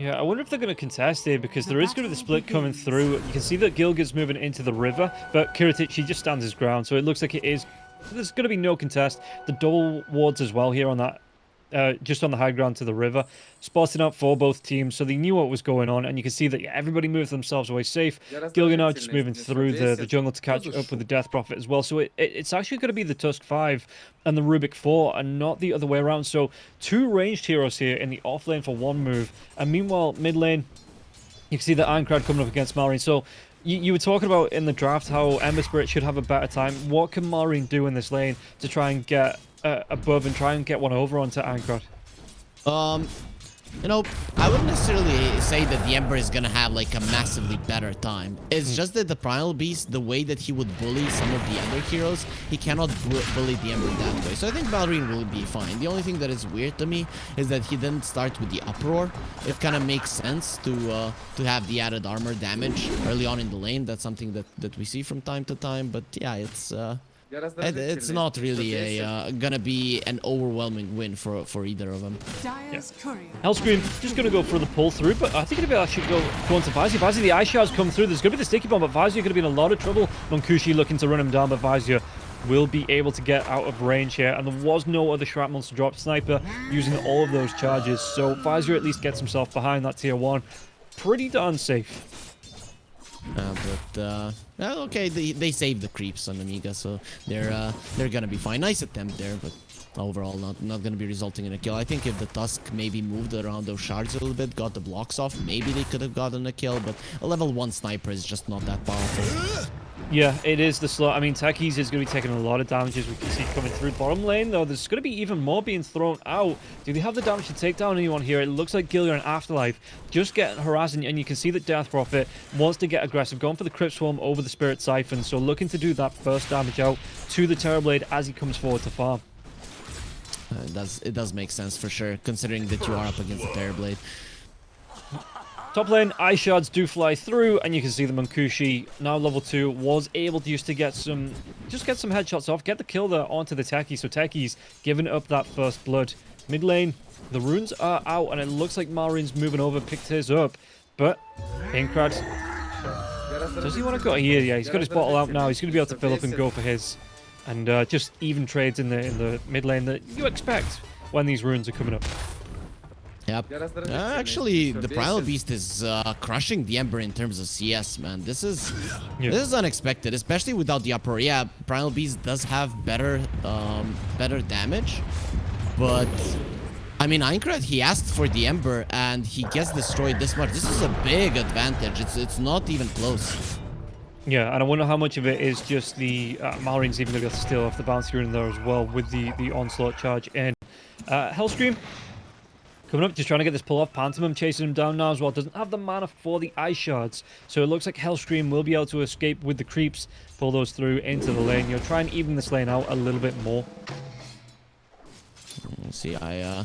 Yeah, I wonder if they're going to contest here because there is going to be the split coming through. You can see that Gilgit's moving into the river, but Kiritych, he just stands his ground. So it looks like it is... There's going to be no contest. The double wards as well here on that uh, just on the high ground to the river, spotting up for both teams, so they knew what was going on, and you can see that yeah, everybody moved themselves away safe. Gilgamesh just moving through the, the jungle to catch up with the Death Prophet as well, so it, it, it's actually going to be the Tusk 5 and the Rubik 4, and not the other way around, so two ranged heroes here in the off lane for one move, and meanwhile, mid lane, you can see the Ironcrad coming up against Malrine, so you, you, were talking about in the draft how Ember Spirit should have a better time. What can Malrine do in this lane to try and get uh, above and try and get one over onto Ironcrad? Um, you know, I wouldn't necessarily say that the Ember is gonna have like a massively better time. It's mm. just that the Primal Beast, the way that he would bully some of the other heroes, he cannot bu bully the Ember that way. So I think Malrine will be fine. The only thing that is weird to me is that he didn't start with the Uproar. It kind of makes sense to uh, to have the added armor damage early on in the lane. That's something that, that we see from time to time. But yeah, it's... Uh, it's not really a uh, gonna be an overwhelming win for for either of them. Yeah. Hellscream just gonna go for the pull through, but I think it'll be actually go go on to Vizia. Vizia, the Ice Shards come through. There's gonna be the sticky bomb, but Vizia gonna be in a lot of trouble. Munkushi looking to run him down, but Vizia will be able to get out of range here. And there was no other shrapnel to drop Sniper using all of those charges. So Vizia at least gets himself behind that tier 1. Pretty darn safe. Uh, but uh, okay, they they saved the creeps on Amiga, so they're uh, they're gonna be fine. Nice attempt there, but overall not not gonna be resulting in a kill. I think if the Tusk maybe moved around those shards a little bit, got the blocks off, maybe they could have gotten a kill. But a level one sniper is just not that powerful. Yeah, it is the slow. I mean, Techies is going to be taking a lot of damage as we can see coming through bottom lane, though. There's going to be even more being thrown out. Do they have the damage to take down anyone here? It looks like Gillian and Afterlife just getting harassing, and you can see that Death Prophet wants to get aggressive, going for the Crypt Swarm over the Spirit Siphon, so looking to do that first damage out to the Terrorblade as he comes forward to farm. Uh, it does it does make sense for sure, considering that you are up against the Terrorblade. Top lane, Ice Shards do fly through, and you can see the Munkushi, now level 2, was able to use to get some, just get some headshots off, get the kill there onto the Techie, so Techie's giving up that first blood. Mid lane, the runes are out, and it looks like Malrine's moving over, picked his up, but Ironcrad, does he want to go here? Yeah, he's got his bottle out now, he's going to be able to fill up and go for his, and uh, just even trades in the, in the mid lane that you expect when these runes are coming up. Yep. Uh, actually, the Primal Beast is uh, crushing the Ember in terms of CS, man. This is yeah. this is unexpected, especially without the Uproar. Yeah, Primal Beast does have better um, better damage, but I mean, Ironcrad, he asked for the Ember and he gets destroyed this much. This is a big advantage. It's it's not even close. Yeah, and I wonder how much of it is just the uh, Malrine's even going to be able to steal off the bounce here in there as well with the the onslaught charge in. Uh, Hellscream Coming up, just trying to get this pull off. Pantomime chasing him down now as well. Doesn't have the mana for the Ice Shards. So it looks like Hellscream will be able to escape with the creeps. Pull those through into the lane. You'll try and even this lane out a little bit more. See, I uh,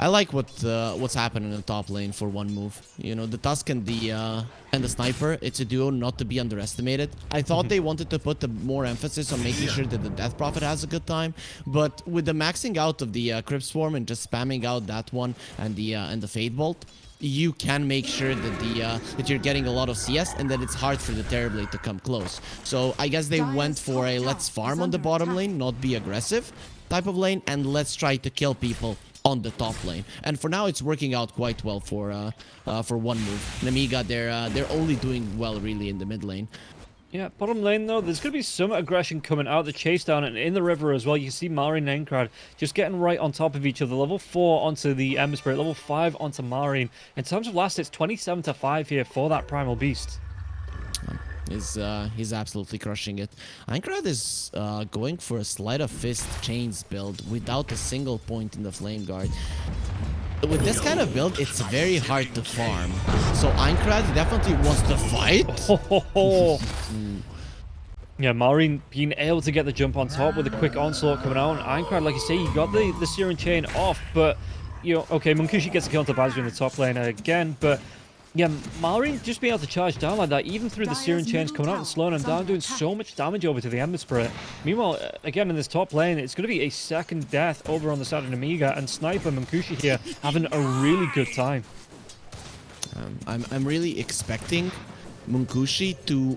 I like what uh, what's happening in the top lane for one move. You know, the Tusk and the uh, and the Sniper, it's a duo not to be underestimated. I thought mm-hmm. they wanted to put the more emphasis on making sure that the Death Prophet has a good time, but with the maxing out of the uh, Crypt Swarm and just spamming out that one and the uh, and the Fade Bolt, you can make sure that the uh, that you're getting a lot of CS and that it's hard for the Terrorblade to come close. So I guess they went for a let's farm on the bottom lane, not be aggressive type of lane, and let's try to kill people on the top lane. And for now, it's working out quite well for uh, uh, for one move. Namiga, they're uh, they're only doing well really in the mid lane. Yeah, bottom lane though, there's going to be some aggression coming out the chase down and in the river as well. You see Malrine and Ironcrad just getting right on top of each other. Level 4 onto the Ember Spirit, level 5 onto Malrine. In terms of last, it's 27 to 5 here for that Primal Beast. Is uh, he's absolutely crushing it. Ironcrad is uh, going for a Sleight of Fist Chains build without a single point in the Flame Guard. With this kind of build, it's very hard to farm. So Ironcrad definitely wants to fight. Yeah, Malrine being able to get the jump on top with a quick onslaught coming out. And Ironcrad, like you say, you got the, the Searing Chain off, but, you know, okay, Munkushi gets a kill to Vazia in the top lane again, but yeah, Malrine just being able to charge down like that, even through the Searing Chains coming out and slowing him down, doing so much damage over to the Ember Spirit. Meanwhile, uh, again, in this top lane, it's going to be a second death over on the side of Amiga, and Sniper Munkushi here having a really good time. Um, I'm, I'm really expecting Munkushi to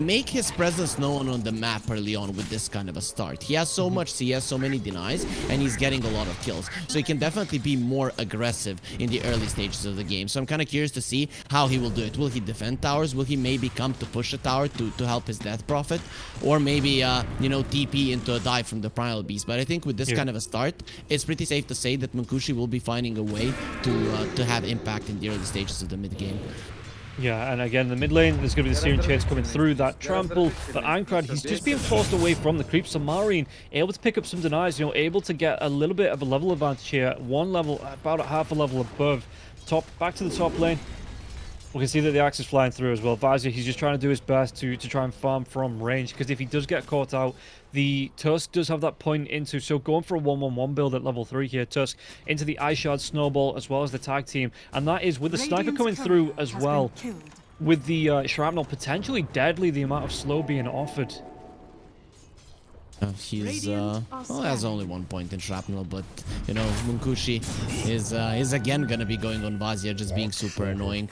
make his presence known on the map early on with this kind of a start. He has so much CS, he has so many denies, and he's getting a lot of kills. So he can definitely be more aggressive in the early stages of the game. So I'm kind of curious to see how he will do it. Will he defend towers? Will he maybe come to push a tower to, to help his Death Prophet? Or maybe, uh, you know, TP into a dive from the Primal Beast. But I think with this Yeah. kind of a start, it's pretty safe to say that Munkushi will be finding a way to, uh, to have impact in the early stages of the mid game. Yeah, and again, the mid lane, there's going to be the Searing Chains coming through that trample. But Ankrad, he's just being forced away from the creeps. So Malrine, able to pick up some denies, you know, able to get a little bit of a level advantage here. One level, about half a level above. Top, back to the top lane. We can see that the axe is flying through as well. Vazia, he's just trying to do his best to, to try and farm from range. Because if he does get caught out, the Tusk does have that point into. So going for a 1-1-1 build at level 3 here. Tusk into the Ice Shard Snowball as well as the tag team. And that is with the sniper coming through as well with the uh, shrapnel potentially deadly the amount of slow being offered Uh, he's uh, well, has only one point in shrapnel, but you know Munkushi is uh, is again gonna be going on Vazia, just being super annoying.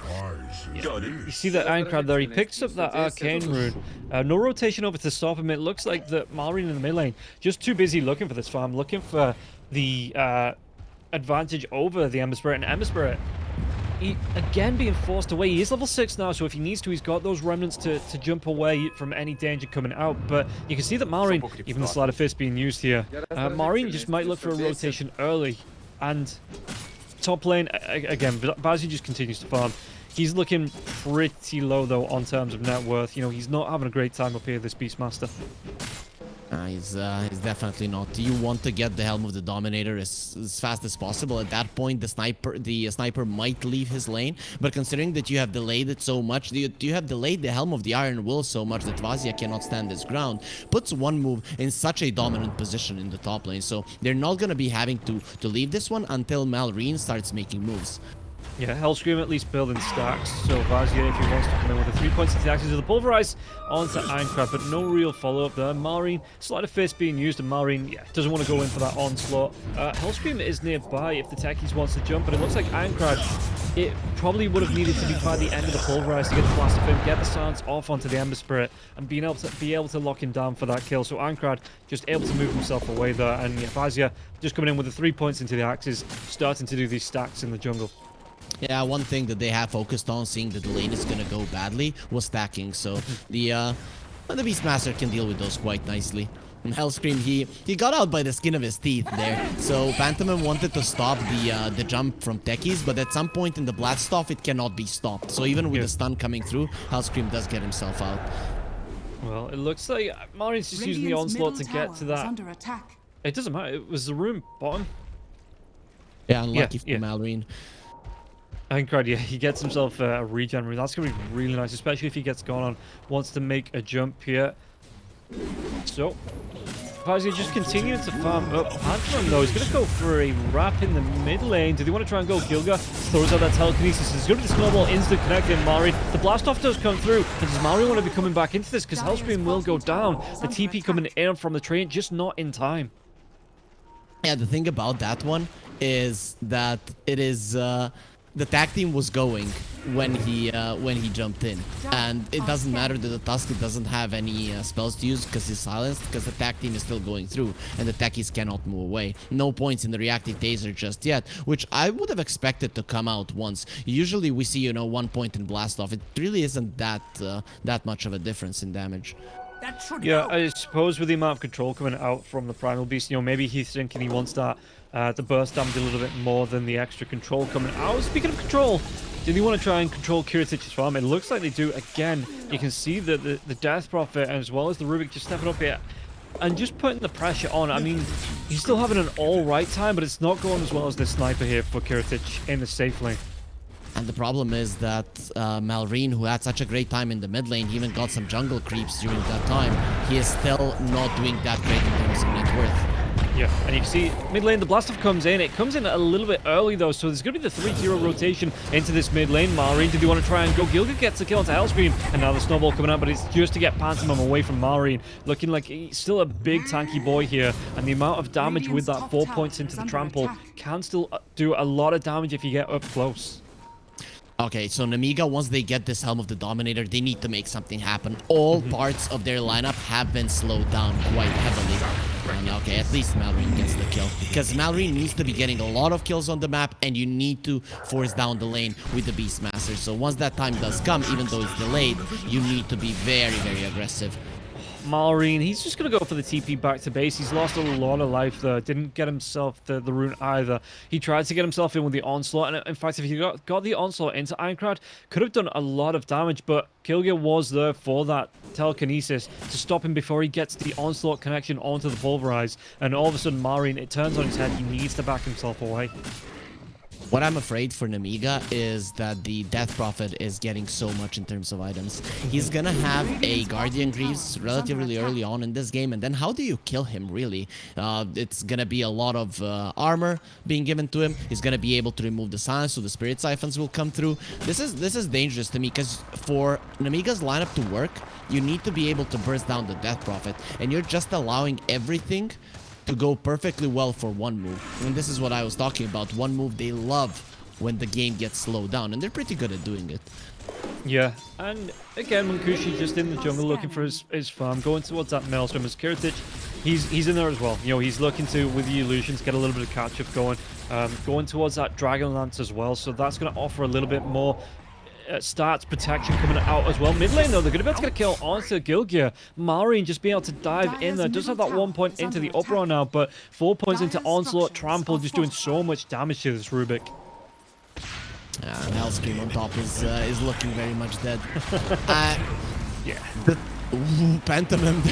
you see that Aincrad there he picks up that arcane rune uh, no rotation over to stop him. It looks like that Malrine in the mid lane just too busy looking for this farm looking for the uh, advantage over the Ember Spirit. And Ember Spirit he, again being forced away. He is level 6 now, so if he needs to, he's got those remnants to, to jump away from any danger coming out. But you can see that Malrine, even the Sleight of Fist being used here, uh, Malrine just might look for a rotation early. And top lane, a- a- again, Vazia just continues to farm. He's looking pretty low, though, on terms of net worth. You know, he's not having a great time up here, this Beastmaster. Uh, he's uh, he's definitely not. You want to get the helm of the Dominator as, as fast as possible. At that point, the sniper the sniper might leave his lane. But considering that you have delayed it so much, you, you have delayed the helm of the Iron Will so much that Vazia cannot stand his ground. Puts one move in such a dominant position in the top lane. So they're not gonna be having to to leave this one until Malrine starts making moves. Yeah, Hellscream at least building stacks. So Vazia, if he wants to come in with the three points into the axis of the Pulverize onto Aincrad, but no real follow-up there. Malrine, Slider face being used, and Malrine, yeah, doesn't want to go in for that onslaught. Uh, Hellscream is nearby if the Techies wants to jump, but it looks like Aincrad, it probably would have needed to be by the end of the Pulverize to get the Blast of him, get the silence off onto the Ember Spirit, and being able to be able to lock him down for that kill. So Aincrad just able to move himself away there, and yeah, Vazia just coming in with the three points into the axes, starting to do these stacks in the jungle. Yeah, one thing that they have focused on, seeing that the lane is gonna go badly, was stacking. So the uh, the Beastmaster can deal with those quite nicely. And Hellscream, he he got out by the skin of his teeth there. So Pantomim wanted to stop the uh, the jump from Techies, but at some point in the Blaststoff, it cannot be stopped. So even with Yeah. the stun coming through, Hellscream does get himself out. Well, it looks like Malrine's just using the onslaught to get to that. under attack. It doesn't matter. It was the room bottom. Yeah, unlucky yeah. for Malrine. I think right, yeah, he gets himself a regen room. That's going to be really nice, especially if he gets going on, wants to make a jump here. So, Vazia just continuing to farm up. Pantheon, though, is going to go for a wrap in the mid lane. Do they want to try and go Gilga? Throws out that telekinesis. There's going to be the snowball instant connect in Mari. The blast off does come through. And does Mari want to be coming back into this? Because Hellscream will go down. The TP coming in from the train, just not in time. Yeah, the thing about that one is that it is uh, the tag team was going when he uh, when he jumped in, and it doesn't matter that the Tusk doesn't have any uh, spells to use because he's silenced because the tag team is still going through and the techies cannot move away. No points in the reactive taser just yet, which I would have expected to come out once. Usually we see you know one point in blast off. It really isn't that uh, that much of a difference in damage. That should Yeah, help. I suppose with the amount of control coming out from the Primal Beast, you know, maybe he's thinking he wants that, uh, the burst damage a little bit more than the extra control coming out. Speaking of control, do they want to try and control Kiritych's farm? It looks like they do. Again, you can see that the, the Death Prophet as well as the Rubik just stepping up here and just putting the pressure on. I mean, he's still having an all-right time, but it's not going as well as the sniper here for Kiritych in the safe lane. And the problem is that uh, who had such a great time in the mid lane, even got some jungle creeps during that time. He is still not doing that great in terms of net worth. Yeah, and you can see mid lane, the Blastoff comes in. It comes in a little bit early though, so there's going to be the 3-0 rotation into this mid lane. Malrine, did you want to try and go? Gilga gets a kill onto Hellscream, and now the snowball coming out, but it's just to get Pantomim away from Malrine. Looking like he's still a big tanky boy here, and the amount of damage with that 4 points into the trample attack. can still uh, do a lot of damage if you get up close. Okay, so Namiga, once they get this Helm of the Dominator, they need to make something happen. All mhm. parts of their lineup have been slowed down quite heavily. And okay, at least Malrine gets the kill. Because Malrine needs to be getting a lot of kills on the map, and you need to force down the lane with the Beastmaster. So once that time does come, even though it's delayed, you need to be very, very aggressive. Malrine, he's just going to go for the TP back to base. He's lost a lot of life there. Didn't get himself the, the rune either. He tried to get himself in with the Onslaught. And in fact, if he got, got the Onslaught into Aincrad, could have done a lot of damage. But Killgear was there for that telekinesis to stop him before he gets the Onslaught connection onto the Pulverize. And all of a sudden, Malrine, it turns on his head. He needs to back himself away. What I'm afraid for Namiga is that the Death Prophet is getting so much in terms of items. He's gonna have a Guardian Greaves relatively early on in this game, and then how do you kill him, really? Uh, it's gonna be a lot of uh, armor being given to him. He's gonna be able to remove the silence, so the Spirit Siphons will come through. This is this is dangerous to me, because for Namiga's lineup to work, you need to be able to burst down the Death Prophet, and you're just allowing everything to go perfectly well for one move. And this is what I was talking about. One move they love when the game gets slowed down, and they're pretty good at doing it. Yeah, and again, Munkushi just in the jungle looking for his, his farm, going towards that Maelstrom as Kiritych, he's he's in there as well. You know, he's looking to, with the illusions, get a little bit of catch-up going, um, going towards that Dragon Lance as well, so that's going to offer a little bit more uh, starts protection coming out as well. Mid lane, though, they're going to be able to get a kill onto Gilgear. Malrine just being able to dive in there. Does have that one point into the uproar now, but four points into Onslaught. Trample just doing so much damage to this Rubik. Yeah, Hellscream on top is uh, is looking very much dead. uh, yeah. The Ooh,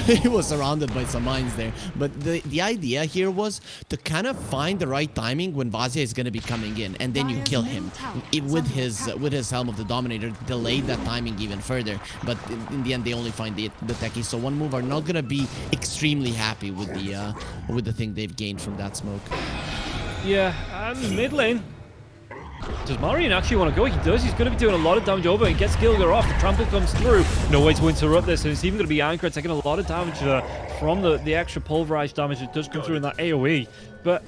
he was surrounded by some mines there. But the, the idea here was to kind of find the right timing when Vazia is going to be coming in, and then you kill him it, with his uh, with his Helm of the Dominator, delay that timing even further. But in, in the end, they only find the, the techies. So one move are not going to be extremely happy with the uh, with the thing they've gained from that smoke. Yeah, and mid lane, does Malrine actually want to go? He does. He's going to be doing a lot of damage over. He gets Gilgar off. The trample comes through. No way to interrupt this. And it's even going to be Anchor taking a lot of damage there from the, the extra pulverized damage that does come through in that AoE. But,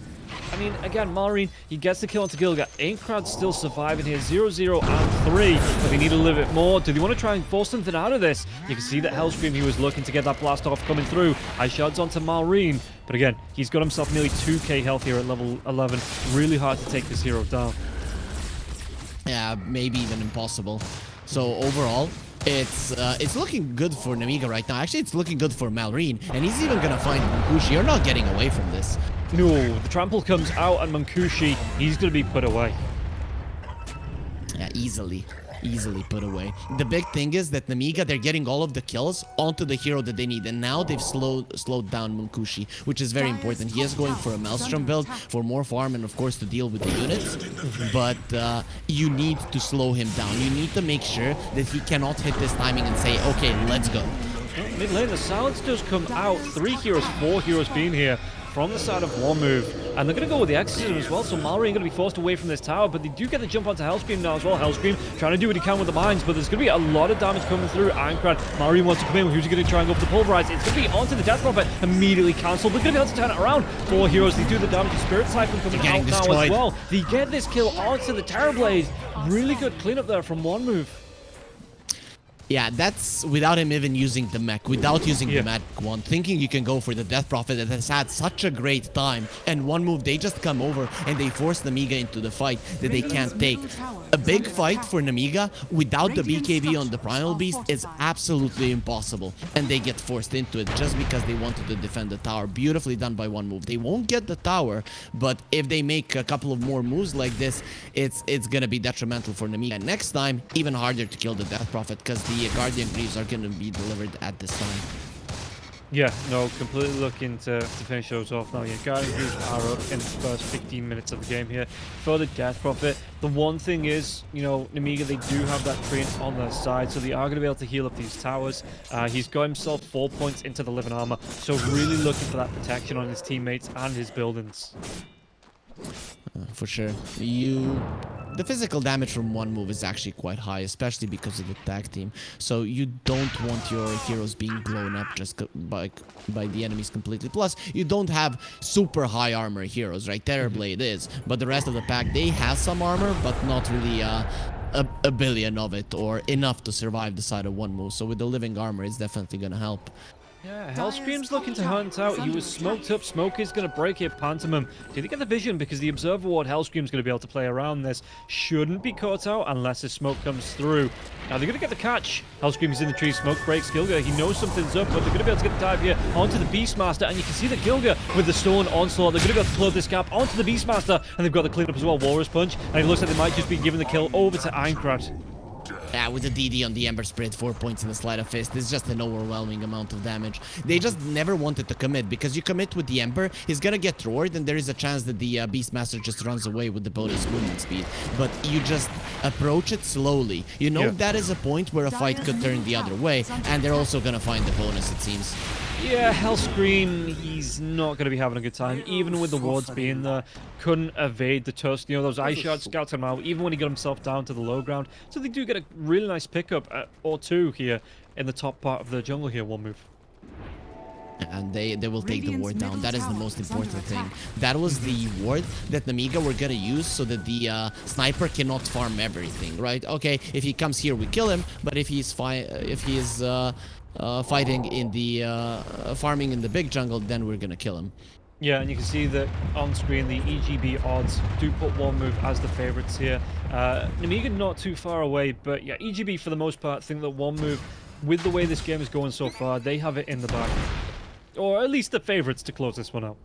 I mean, again, Malrine, he gets the kill onto Gilgar. Aincrad still surviving here. 0, 0, and 3. But they need a little bit more. Do they want to try and force something out of this? You can see that Hellscream, he was looking to get that blast off coming through. I shots onto Malrine. But again, he's got himself nearly 2k health here at level 11. Really hard to take this hero down. Yeah, maybe even impossible. So overall, it's uh, it's looking good for Namiga right now. Actually, it's looking good for Malrine, and he's even gonna find Munkushi. You're not getting away from this. No, the trample comes out, and Munkushi, he's gonna be put away. Yeah, easily easily put away. The big thing is that Namiga, they're getting all of the kills onto the hero that they need. And now they've slowed slowed down Munkushi, which is very important. He is going for a Maelstrom build for more farm and, of course, to deal with the units. But uh, you need to slow him down. You need to make sure that he cannot hit this timing and say, okay, let's go. Mid lane, the silence does come out. Three heroes, four heroes being here from the side of one move. And they're going to go with the Exorcism as well, so Malrine going to be forced away from this tower, but they do get the jump onto Hellscream now as well. Hellscream trying to do what he can with the mines, but there's going to be a lot of damage coming through. Aincrad, Malrine wants to come in. Who's he going to try and go for the Pulverize? It's going to be onto the Death Prophet, immediately cancelled. They're going to be able to turn it around. Four heroes, they do the damage. The Spirit Siphon coming out destroyed. now as well. They get this kill onto the Terrorblade. Really good cleanup there from one move. Yeah, that's without him even using the mech, without using yeah. the magic wand, thinking you can go for the Death Prophet that has had such a great time. And one move, they just come over and they force Namiga into the fight that they can't take. A big fight for Namiga without the BKB on the Primal Beast is absolutely impossible. And they get forced into it just because they wanted to defend the tower. Beautifully done by one move. They won't get the tower, but if they make a couple of more moves like this, it's it's gonna be detrimental for Namiga. And next time, even harder to kill the Death Prophet because the the Guardian Greaves are going to be delivered at this time. Yeah, no, completely looking to, to finish those off now. Yeah, Guardian Greaves are up in the first 15 minutes of the game here for the Death Prophet. The one thing is, you know, Namiga, they do have that train on their side, so they are going to be able to heal up these towers. Uh, he's got himself four points into the living armor, so really looking for that protection on his teammates and his buildings. Uh, for sure. You the physical damage from one move is actually quite high, especially because of the tag team. So you don't want your heroes being blown up just by by the enemies completely. Plus, you don't have super high armor heroes, right? Terrorblade is, but the rest of the pack they have some armor, but not really uh, a, a billion of it or enough to survive the side of one move. So with the living armor, it's definitely gonna help. Yeah, Hellscream's looking to hunt out. He was smoked up. Smoke is going to break it. Pantomime. Did he get the vision? Because the Observer Ward, Hellscream's going to be able to play around this. Shouldn't be caught out unless the smoke comes through. Now, they're going to get the catch. Hellscream's in the tree. Smoke breaks Gilga. He knows something's up, but they're going to be able to get the dive here onto the Beastmaster. And you can see that Gilga with the Stone Onslaught, they're going to be able to close this gap onto the Beastmaster. And they've got the cleanup as well. Walrus Punch. And it looks like they might just be giving the kill over to Aincrad. Yeah, with the DD on the Ember Spirit, 4 points in the Sleight of Fist, it's just an overwhelming amount of damage. They just never wanted to commit, because you commit with the Ember, he's gonna get roared, and there is a chance that the uh, Beastmaster just runs away with the bonus movement speed. But you just approach it slowly. You know Yeah. that is a point where a fight could turn the other way, and they're also gonna find the bonus, it seems. Yeah, Hellscream, he's not going to be having a good time, even with the wards being there. Couldn't evade the tusk. You know, those ice shards scouted him out, even when he got himself down to the low ground. So they do get a really nice pickup uh, or two here in the top part of the jungle here, one move. and they they will take the ward down. That is the most important thing. That was the ward that Namiga were gonna use so that the uh, sniper cannot farm everything, right? Okay, if he comes here, we kill him, but if he's fine, if he is uh, uh, fighting in the uh, farming in the big jungle, then we're gonna kill him. Yeah, and you can see that on screen the EGB odds do put one move as the favorites here. Uh, Namiga not too far away, but yeah, EGB for the most part think that one move, with the way this game is going so far, they have it in the bag. Or at least the favorites to close this one out.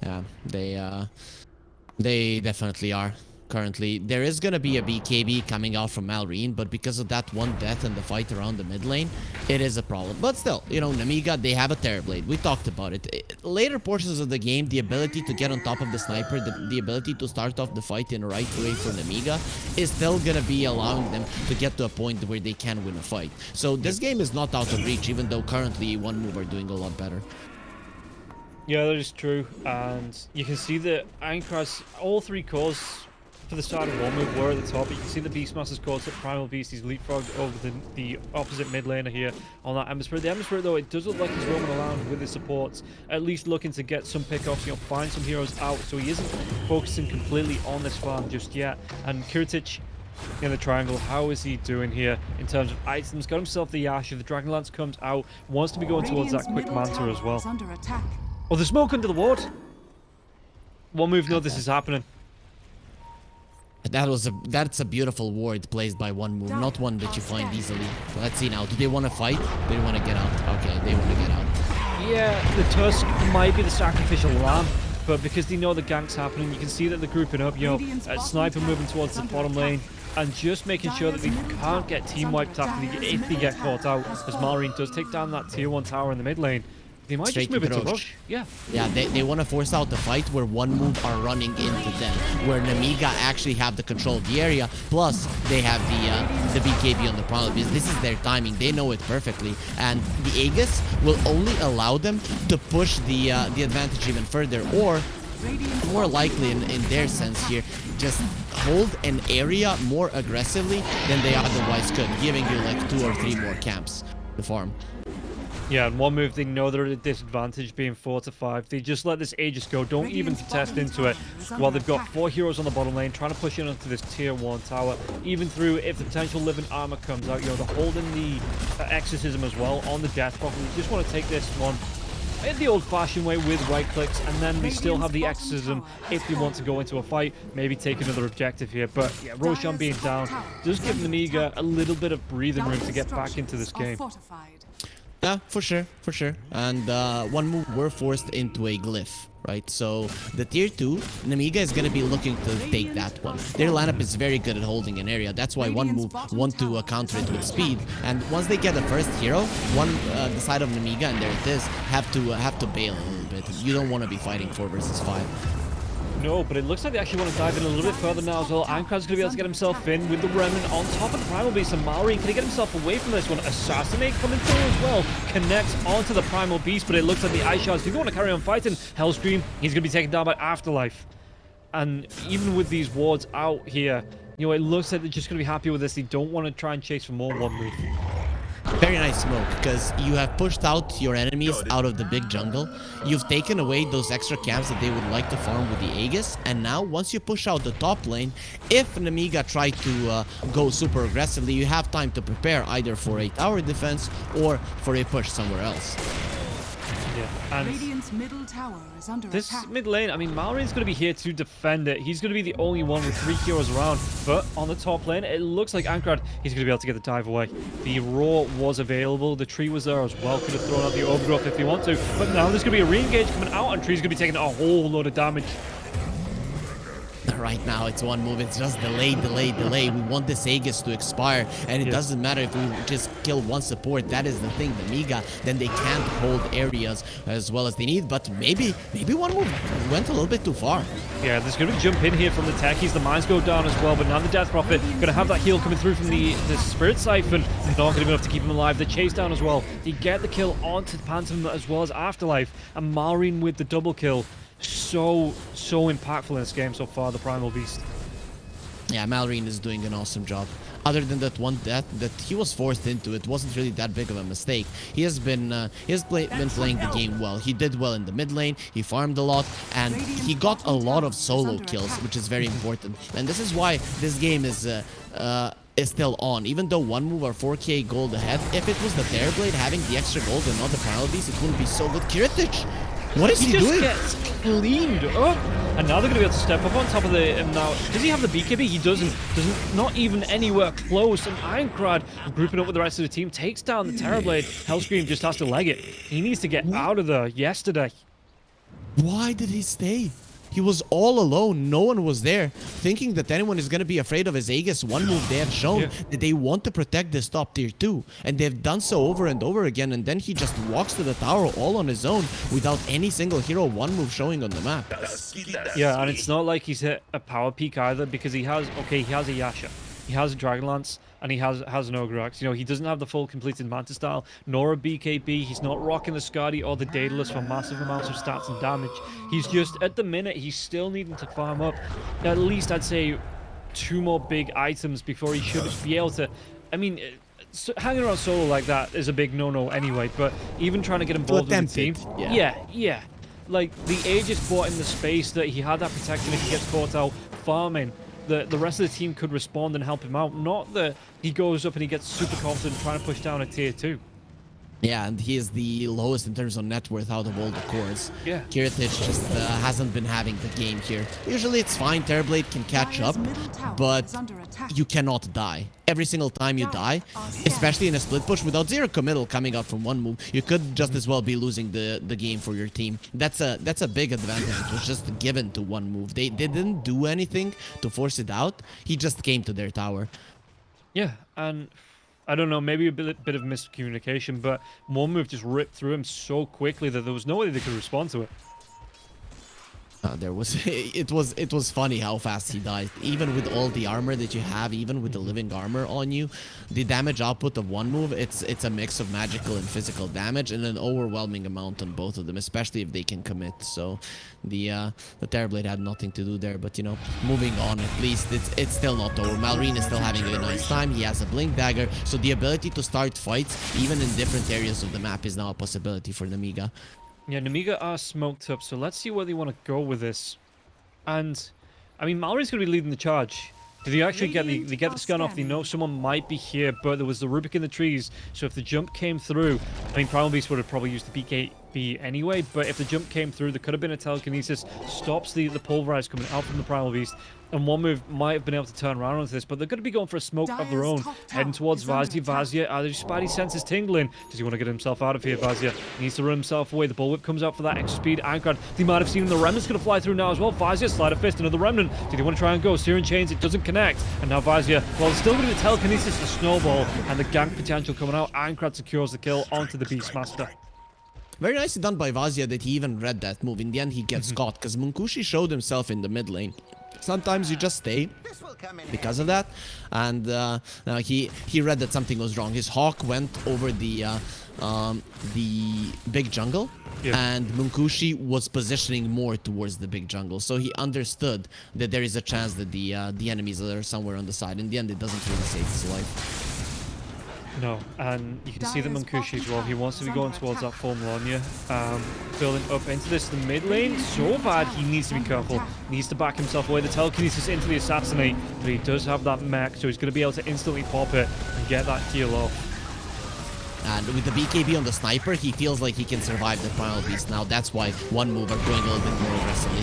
Yeah, they uh, they definitely are. Currently, there is gonna be a BKB coming out from Malrine, but because of that one death in the fight around the mid lane, it is a problem. But still, you know, Namiga, they have a Terrorblade. We talked about it. I- Later portions of the game, the ability to get on top of the sniper, the, the ability to start off the fight in the right way for Namiga, is still gonna be allowing them to get to a point where they can win a fight. So this game is not out of reach, even though currently one move are doing a lot better. Yeah, that is true. And you can see that Aincrad's all three cores for the start of one move were at the top. You can see the Beastmaster's cores at Primal Beast. He's leapfrogged over the, the opposite mid laner here on that Ember Spirit. The Ember Spirit, though, it does look like he's roaming around with his supports, at least looking to get some pickoffs, you know, find some heroes out. So he isn't focusing completely on this farm just yet. And Kiritych in the triangle. How is he doing here in terms of items? Got himself the Yasha. The Dragonlance comes out. Wants to be going towards that quick Manta as well. under. Oh, the smoke under the ward. One move, no, this is happening. That was a that's a beautiful ward placed by one move, not one that you find easily. Let's see now. Do they want to fight? They want to get out? Okay, they want to get out. Yeah, the Tusk might be the sacrificial lamb, but because they know the gank's happening, you can see that they're grouping up. You know, uh, Sniper moving towards the bottom lane, and just making sure that they can't get team wiped after they, if they get caught out, as has Malrine does take down that tier one tower in the mid lane. They might Straight just move to into Roche. rush. Yeah. Yeah, they, they want to force out the fight where one move are running into them, where Namiga actually have the control of the area. Plus, they have the uh, the BKB on the Primal Beast. This is their timing. They know it perfectly, and the Aegis will only allow them to push the uh, the advantage even further, or more likely in, in their sense here, just hold an area more aggressively than they otherwise could, giving you like two or three more camps to farm. Yeah, and one move they know they're at a disadvantage being 4 to 5. They just let this Aegis go, don't even contest into it. While they've got four heroes on the bottom lane trying to push in onto this tier 1 tower. Even through, if the potential living armor comes out, you know, they're holding the uh, exorcism as well on the death block. They just want to take this one in the old-fashioned way with right clicks, and then they still have the exorcism if they want to go into a fight, maybe take another objective here. But yeah, Roshan being down does give Namiga a little bit of breathing room to get back into this game. Yeah, for sure, for sure. And uh, one move, we're forced into a glyph, right? So the tier 2, Namiga is going to be looking to take that one. Their lineup is very good at holding an area. That's why one move want to uh, counter it with speed. And once they get the first hero, one uh, the side of Namiga, and there it is, have to uh, have to bail a little bit. You don't want to be fighting 4 versus 5. No, but it looks like they actually want to dive in a little bit further now as well. Ankrad's going to be able to get himself in with the Remnant on top of the Primal Beast. And can he get himself away from this one? Assassinate coming through as well. Connects onto the Primal Beast, but it looks like the Ice Shards do want to carry on fighting. Hellscream, he's going to be taken down by Afterlife. And even with these wards out here, you know, it looks like they're just going to be happy with this. They don't want to try and chase for more one move. Very nice smoke, because you have pushed out your enemies out of the big jungle. You've taken away those extra camps that they would like to farm with the Aegis. And now, once you push out the top lane, if Namiga try to uh, go super aggressively, you have time to prepare either for a tower defense or for a push somewhere else. Yeah, and Radiant's middle tower is under this attack. mid lane, I mean, Malrine's going to be here to defend it. He's going to be the only one with three heroes around. But on the top lane, it looks like Ankrad, he's going to be able to get the dive away. The Roar was available. The tree was there as well. Could have thrown out the Overgrowth if he want to. But now there's going to be a re-engage coming out, and Tree's going to be taking a whole load of damage. Right now, it's one move. It's just delay, delay, delay. We want this Aegis to expire, and it Yeah. doesn't matter if we just kill one support. That is the thing. The Miga, then they can't hold areas as well as they need. But maybe, maybe one move went a little bit too far. Yeah, there's going to be jump in here from the techies. The mines go down as well, but now the Death Prophet going to have that heal coming through from the, the Spirit Siphon. they're Not going to be enough to keep him alive. The chase down as well. They get the kill onto Phantom as well as Afterlife. And Malrine with the double kill. So, so impactful in this game so far, the Primal Beast. Yeah, Malrine is doing an awesome job. Other than that one death that he was forced into, it wasn't really that big of a mistake. He has been uh, he has play, been playing the game well. He did well in the mid lane. He farmed a lot, and he got a lot of solo kills, which is very important. And this is why this game is. Uh, uh, is still on, even though one move or 4k gold ahead. If it was the Terrorblade having the extra gold and not the Primal Beast, it wouldn't be so good. Kiritych, what is he, He just doing? gets cleaned up. And now they're going to be able to step up on top of the... Um, now, does he have the BKB? He doesn't. Doesn't. Not even anywhere close. And Ironcrad, grouping up with the rest of the team, takes down the Terrorblade. Hellscream just has to leg it. He needs to get out of there yesterday. Why did he stay? He was all alone. No one was there. Thinking that anyone is going to be afraid of his Aegis one move, they have shown Yeah. that they want to protect this top tier 2. And they've done so over and over again. And then he just walks to the tower all on his own without any single hero one move showing on the map. Yeah, and it's not like he's hit a power peak either because he has... Okay, he has a Yasha. He has a Dragonlance. And he has has an Ogre Axe. You know, he doesn't have the full completed Manta style, nor a BKB. He's not rocking the Skadi or the Daedalus for massive amounts of stats and damage. He's just, at the minute, he's still needing to farm up at least, I'd say, two more big items before he should be able to... I mean, so hanging around solo like that is a big no-no anyway, but even trying to get involved in the team... yeah. yeah, yeah. Like, the Aegis bought in the space that he had that protection if he gets caught out farming. The, the rest of the team could respond and help him out. Not that he goes up and he gets super confident trying to push down a tier 2. Yeah, and he is the lowest in terms of net worth out of all the cores. Yeah. Kiritych just uh, hasn't been having the game here. Usually it's fine, Terrorblade can catch up, Dire's middle tower but is under attack. you cannot die. Every single time you die, Dire are scared. especially in a split push without zero committal coming out from one move, you could just as well be losing the, the game for your team. That's a that's a big advantage. It was just given to one move. They, they didn't do anything to force it out. He just came to their tower. Yeah, and I don't know, maybe a bit, bit of miscommunication, but one move just ripped through him so quickly that there was no way they could respond to it. Uh, there was it was it was funny how fast he died. Even with all the armor that you have even with the living armor on you the damage output of one move it's it's a mix of magical and physical damage and an overwhelming amount on both of them especially if they can commit. So the uh the terrorblade had nothing to do there but you know moving on at least it's it's still not over. Malrine is still having a nice time. He has a blink dagger. So the ability to start fights even in different areas of the map is now a possibility for namiga Yeah, Namiga are smoked up, so let's see where they want to go with this. And, I mean, Malrine's going to be leading the charge. Did they actually get the, they get the scan off? They know someone might be here, but there was the Rubik in the trees, so if the jump came through, I mean, Primal Beast would have probably used the BKB anyway, but if the jump came through, there could have been a telekinesis, stops the, the pulverize coming out from the Primal Beast, and one move might have been able to turn around onto this, but they're going to be going for a smoke of their own, heading towards Vazia. Vazia, are his spidey senses tingling? Does he want to get himself out of here, Vazia? Needs to run himself away. The bullwhip comes out for that extra speed. Ankrad, they might have seen him. The remnant's going to fly through now as well. Vazia, Sleight of Fist, another remnant. Did he want to try and go? Searing chains, it doesn't connect. And now Vazia, well, it's still going to be telekinesis, the snowball, and the gank potential coming out. Ankrad secures the kill onto the Beastmaster. Very nicely done by Vazia that he even read that move. In the end, he gets Mm-hmm. caught because Munkushi showed himself in the mid lane. Sometimes you just stay because of that, and uh, now he he read that something was wrong. His hawk went over the uh, um, the big jungle, Yeah. and Munkushi was positioning more towards the big jungle. So he understood that there is a chance that the uh, the enemies are somewhere on the side. In the end, it doesn't really save his life. No, and you can see that Dire's Munkushi as well. He wants to be going towards that attack. full Melania. Um, building up into this the mid lane. So bad, he needs to be careful. Needs to back himself away. The telekinesis into the assassinate, but he does have that mech, so he's going to be able to instantly pop it and get that heal off. And with the BKB on the sniper, he feels like he can survive the Primal Beast now. That's why one move are going a little bit more aggressively.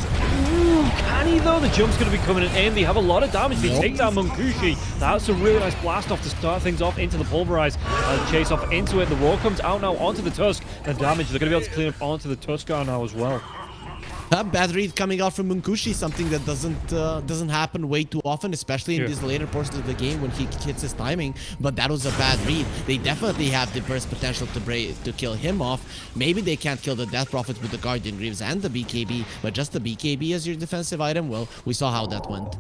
Can he though? The jump's going to be coming in. They have a lot of damage. They Nope. take down Munkushi. That's a really nice blast off to start things off into the pulverize. Uh, chase off into it. The roar comes out now onto the Tusk. The damage they're going to be able to clean up onto the Tuskar now as well. A bad read coming out from Munkushi, something that doesn't uh, doesn't happen way too often, especially in Yeah. these later portions of the game when he hits his timing. But that was a bad read. They definitely have the burst potential to break, to kill him off. Maybe they can't kill the Death Prophet with the Guardian Greaves and the BKB, but just the BKB as your defensive item. Well, we saw how that went.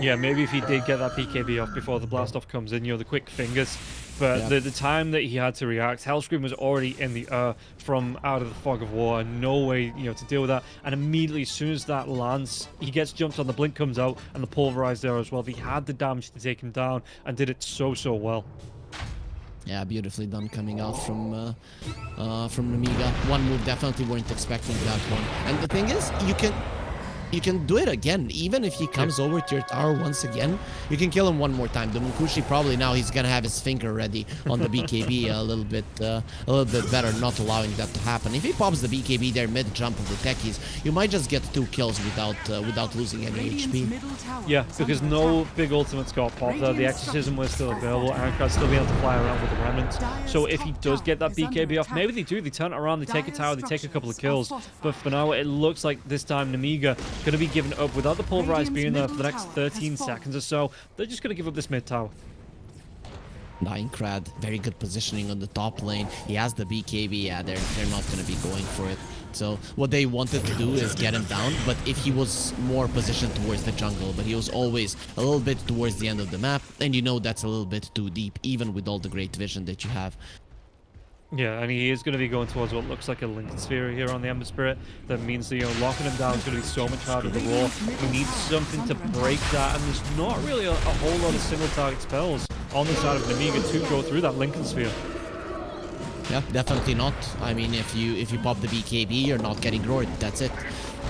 Yeah, maybe if he did get that BKB off before the blast off comes in, you know, the quick fingers. But Yeah. the, the time that he had to react, Hellscream was already in the air from out of the fog of war. No way, you know, to deal with that. And immediately, as soon as that lands, he gets jumped on, the blink comes out, and the pulverize there as well. He had the damage to take him down and did it so, so well. Yeah, beautifully done coming out from uh, uh, from Namiga. One move definitely weren't expecting that one. And the thing is, you can you can do it again. Even if he comes over to your tower once again, you can kill him one more time. The Munkushi probably now he's gonna have his finger ready on the BKB a little bit uh, a little bit better, not allowing that to happen. If he pops the BKB there mid jump of the techies, you might just get two kills without uh, without losing any Radiant's HP. Yeah, because no attack. big ultimates got popped there. The Radiant exorcism was still available. are Ankrat's still being able to fly around with the remnants. So if he does get that BKB off, maybe they do. They turn it around, they take a tower, they take a couple of kills. But for now, it looks like this time Namiga going to be given up without the pulverize being there for the next 13 seconds or so. They're just going to give up this mid tower. Nine Crad, very good positioning on the top lane. He has the BKB. Yeah, they're they're not gonna be going for it. So what they wanted to do is get him down, but if he was more positioned towards the jungle, but he was always a little bit towards the end of the map, and you know that's a little bit too deep, even with all the great vision that you have. Yeah, and he is going to be going towards what looks like a Linken's Sphere here on the Ember Spirit. That means that, you know, locking him down is going to be so much harder to roll. He needs something to break that, and there's not really a, a whole lot of single target spells on the side of Namiga to go through that Linken's Sphere. Yeah, definitely not. I mean, if you if you pop the BKB, you're not getting roared. That's it.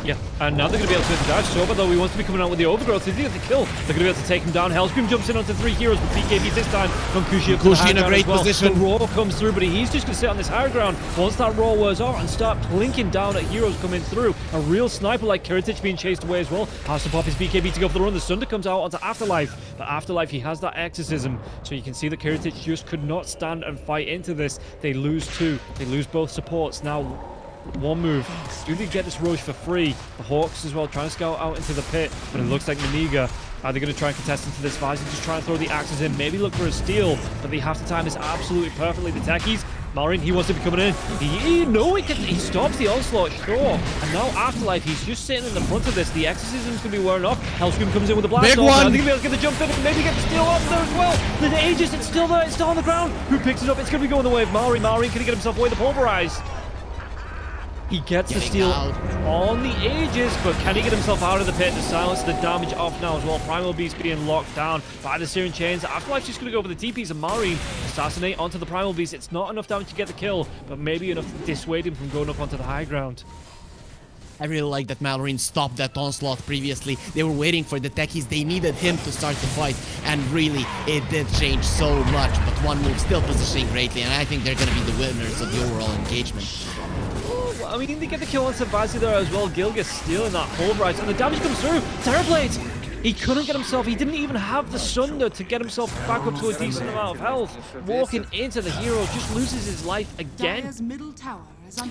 Yeah, and now they're going to be able to hit the dive. Soba, though, he wants to be coming out with the overgrowth. If they get the kill, they're going to be able to take him down. Hellscream jumps in onto three heroes with BKB this time. To the Munkushi high in a great well. position. The roar comes through, but he's just going to sit on this higher ground. Once that roar wears off and start plinking down at heroes coming through. A real sniper like Kiritych being chased away as well. Has to pop his BKB to go for the run. The Sunder comes out onto Afterlife. But Afterlife, he has that exorcism. So you can see that Kiritych just could not stand and fight into this. They lose two. They lose both supports. Now one move. Do they get this Roche for free? The Hawks as well trying to scout out into the pit, but it looks like Namiga are they going to try and contest into this Visor, just try and throw the axes in, maybe look for a steal, but they have to time this absolutely perfectly. The techies, Malrine, he wants to be coming in. He, he no, he, can, he stops the onslaught, sure. And now Afterlife, he's just sitting in the front of this. The exorcism's going to be wearing off. Hellscream comes in with a blast Big one. They're going to be able to get the jump in and maybe get the steal off there as well. The Aegis, it's still there, it's still on the ground. Who picks it up? It's going to be going the way of Malrine. Malrine, can he get himself away? The pulverize. He gets the steal out. on the Aegis, but can he get himself out of the pit to silence the damage off now as well? Primal Beast being locked down by the Searing Chains. Afterlife's just going to go for the TPs and Marine assassinate onto the Primal Beast. It's not enough damage to get the kill, but maybe enough to dissuade him from going up onto the high ground. I really like that Malrine stopped that onslaught previously. They were waiting for the techies. They needed him to start the fight. And really, it did change so much. But one move still positioning greatly. And I think they're going to be the winners of the overall engagement. I mean, they get the kill on Savasi there as well. Gilgis stealing that pulverize, and the damage comes through. Terrorblade! He couldn't get himself, he didn't even have the Sunder to get himself back up to a decent amount of health. Walking into the hero, just loses his life again. Dire's middle tower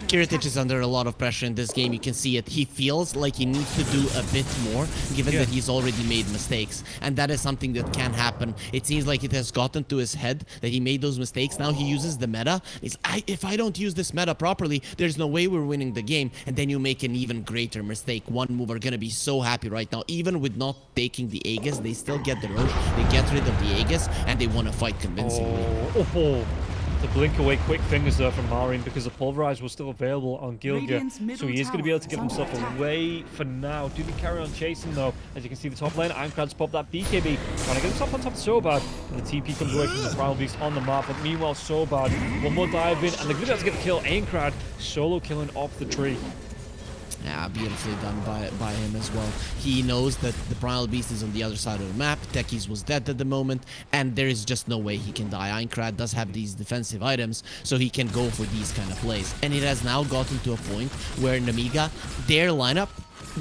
Kiritych is under a lot of pressure in this game. You can see it. He feels like he needs to do a bit more, given Yeah. that he's already made mistakes. And that is something that can happen. It seems like it has gotten to his head that he made those mistakes. Now he uses the meta. He's, I, if I don't use this meta properly, there's no way we're winning the game. And then you make an even greater mistake. One move are gonna be so happy right now. Even with not taking the Aegis, they still get the Roche. They get rid of the Aegis, and they want to fight convincingly. Oh, oh, oh. To blink away quick fingers there from Malrine because the Pulverize was still available on Gilga. So he is going to be able to get himself away for now. Do they carry on chasing though? As you can see, the top lane, Ironclad's popped that BKB. Trying to get himself on top of Sobad. And the TP comes away from the Primal Beast on the map. But meanwhile, Sobad, one more dive in. And they're going to be able to get the kill. Aincrad solo killing off the tree. Yeah, beautifully done by by him as well. He knows that the Primal Beast is on the other side of the map. Techies was dead at the moment, and there is just no way he can die. Aincrad does have these defensive items, so he can go for these kind of plays. And it has now gotten to a point where Namiga, their lineup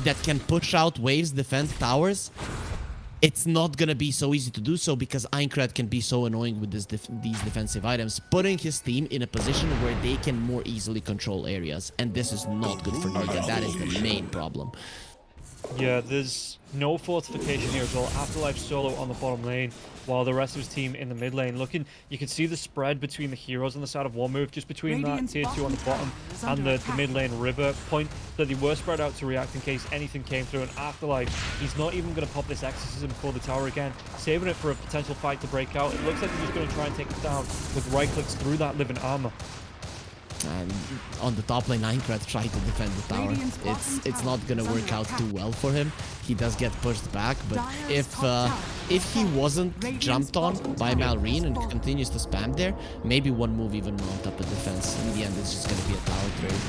that can push out waves, defend towers, it's not gonna be so easy to do so because Aincrad can be so annoying with this def these defensive items, putting his team in a position where they can more easily control areas. And this is not good for Niga. That is the main problem. Yeah, there's no fortification here as well. Afterlife solo on the bottom lane, while the rest of his team in the mid lane. Looking, you can see the spread between the heroes on the side of one move, just between Radiant's that tier two on the bottom bottom tower is and the, the mid lane river point. That they were spread out to react in case anything came through. And Afterlife, he's not even going to pop this exorcism for the tower again, saving it for a potential fight to break out. It looks like he's just going to try and take it down with right clicks through that living armor. And on the top lane, Aincrad tried to defend the tower. It's it's not gonna work out too well for him. He does get pushed back, but if uh, if he wasn't jumped on by tower Malrine and continues to spam there, maybe one move even mount up a defense. In the end, it's just gonna be a tower trade.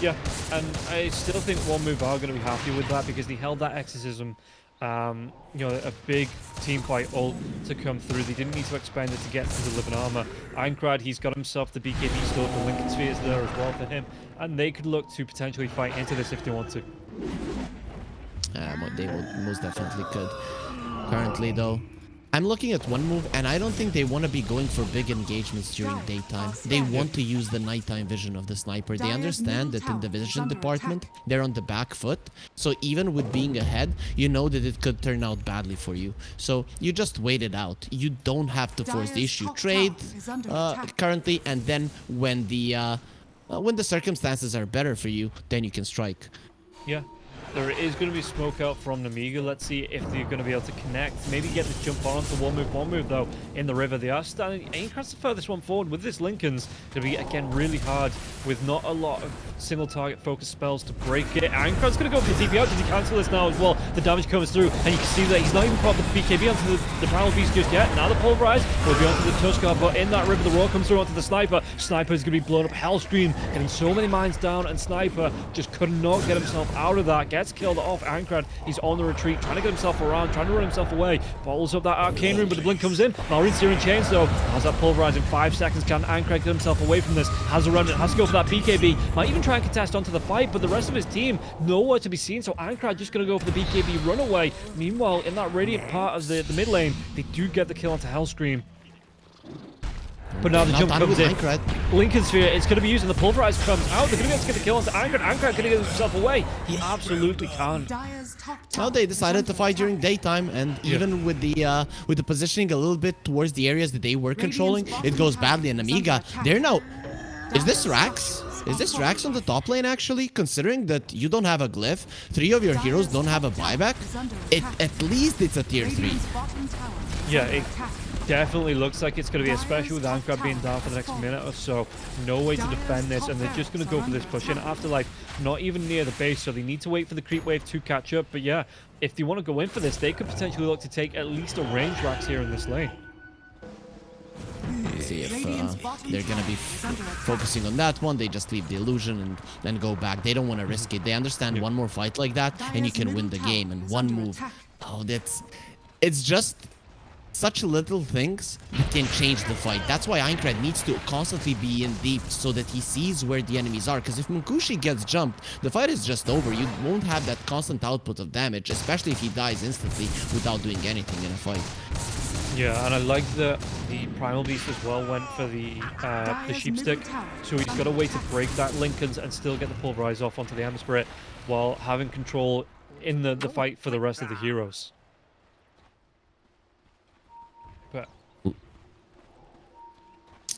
Yeah, and I still think one move are going to be happy with that because they held that exorcism, um, you know, a big team fight ult to come through. They didn't need to expend it to get to the living armor. Aincrad, he's got himself the BKB store, the Linken's Spheres there as well for him, and they could look to potentially fight into this if they want to. Uh, they most definitely could. Currently, though, I'm looking at one move, and I don't think they want to be going for big engagements during daytime. They want to use the nighttime vision of the sniper. They understand middle that in the vision department, they're on the back foot. So even with being ahead, you know that it could turn out badly for you. So you just wait it out. You don't have to force the issue. Trade tower is under uh, currently, and then when the uh, uh, when the circumstances are better for you, then you can strike. Yeah. There is going to be smoke out from Namiga. Let's see if they're going to be able to connect. Maybe get this jump on onto one move, one move though in the river. They are standing. Aincrad's the furthest one forward. With this Linken's going to be again really hard with not a lot of single target focus spells to break it. Aincrad's going to go for the TP out. Does he cancel this now as well? The damage comes through, and you can see that he's not even popped the BKB onto the, the Primal Beast just yet. Now the Pulverize will be onto the Tuskar, but in that river, the roar comes through onto the Sniper. Sniper is going to be blown up. Hellscream getting so many mines down, and Sniper just could not get himself out of that. Gets killed off. Aincrad, he's on the retreat, trying to get himself around, trying to run himself away. Follows up that arcane rune, but the blink comes in. Malrine searing chains though. Has that pulverize in five seconds. Can Aincrad get himself away from this? Has a run, has to go for that BKB. Might even try and contest onto the fight, but the rest of his team nowhere to be seen. So Aincrad just going to go for the BKB runaway. Meanwhile, in that radiant part of the, the mid lane, they do get the kill onto Hellscream. But now the Not jump comes in. Aincrad. Linken's Sphere is going to be using the pulverize comes out. They're going to be able to get the kill onto Aincrad. Aincrad going to get himself away. He absolutely can. Dire's Now they decided to fight during daytime, and Yeah. even with the uh, with the positioning a little bit towards the areas that they were controlling, it goes badly. And Amiga, attack. they're now. Is this Dire's Rax? Is this are Rax on the top lane actually? Considering that you don't have a glyph, three of your heroes don't have a buyback. It at least it's a tier three. Radiant's bottom tower is Yeah, under it attack. Definitely looks like it's going to be, a special with top Aincrad being down for the next minute or so. No way to defend this, and they're just going to go for this push in. under Afterlife, not even near the base, so they need to wait for the creep wave to catch up. But yeah, if they want to go in for this, they could potentially look to take at least a range racks here in this lane. See if uh, they're gonna be tower is under attack. focusing on that one. They just leave the illusion and then go back. They don't want to risk it. They understand Yeah. one more fight like that, and you can win the game tower in one move. Oh, that's it's just such little things can change the fight. That's why Aincrad needs to constantly be in deep so that he sees where the enemies are. Because if Munkushi gets jumped, the fight is just over. You won't have that constant output of damage, especially if he dies instantly without doing anything in a fight. Yeah, and I like that the Primal Beast as well went for the uh, the Sheep Stick, so he's got a way to break that Linken's and still get the Pulverize off onto the Ember Spirit while having control in the, the fight for the rest of the heroes.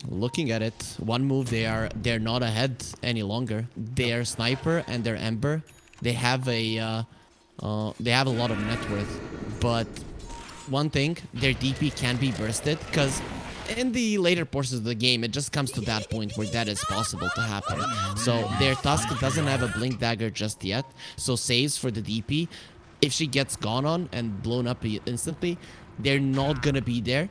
Looking at it, one move they are they're not ahead any longer. Their sniper and their ember, they have a uh, uh, they have a lot of net worth, but one thing, their DP can be bursted because in the later portions of the game, it just comes to that point where that is possible to happen. So their Tusk doesn't have a Blink Dagger just yet, so saves for the DP. If she gets gone on and blown up instantly, they're not gonna be there.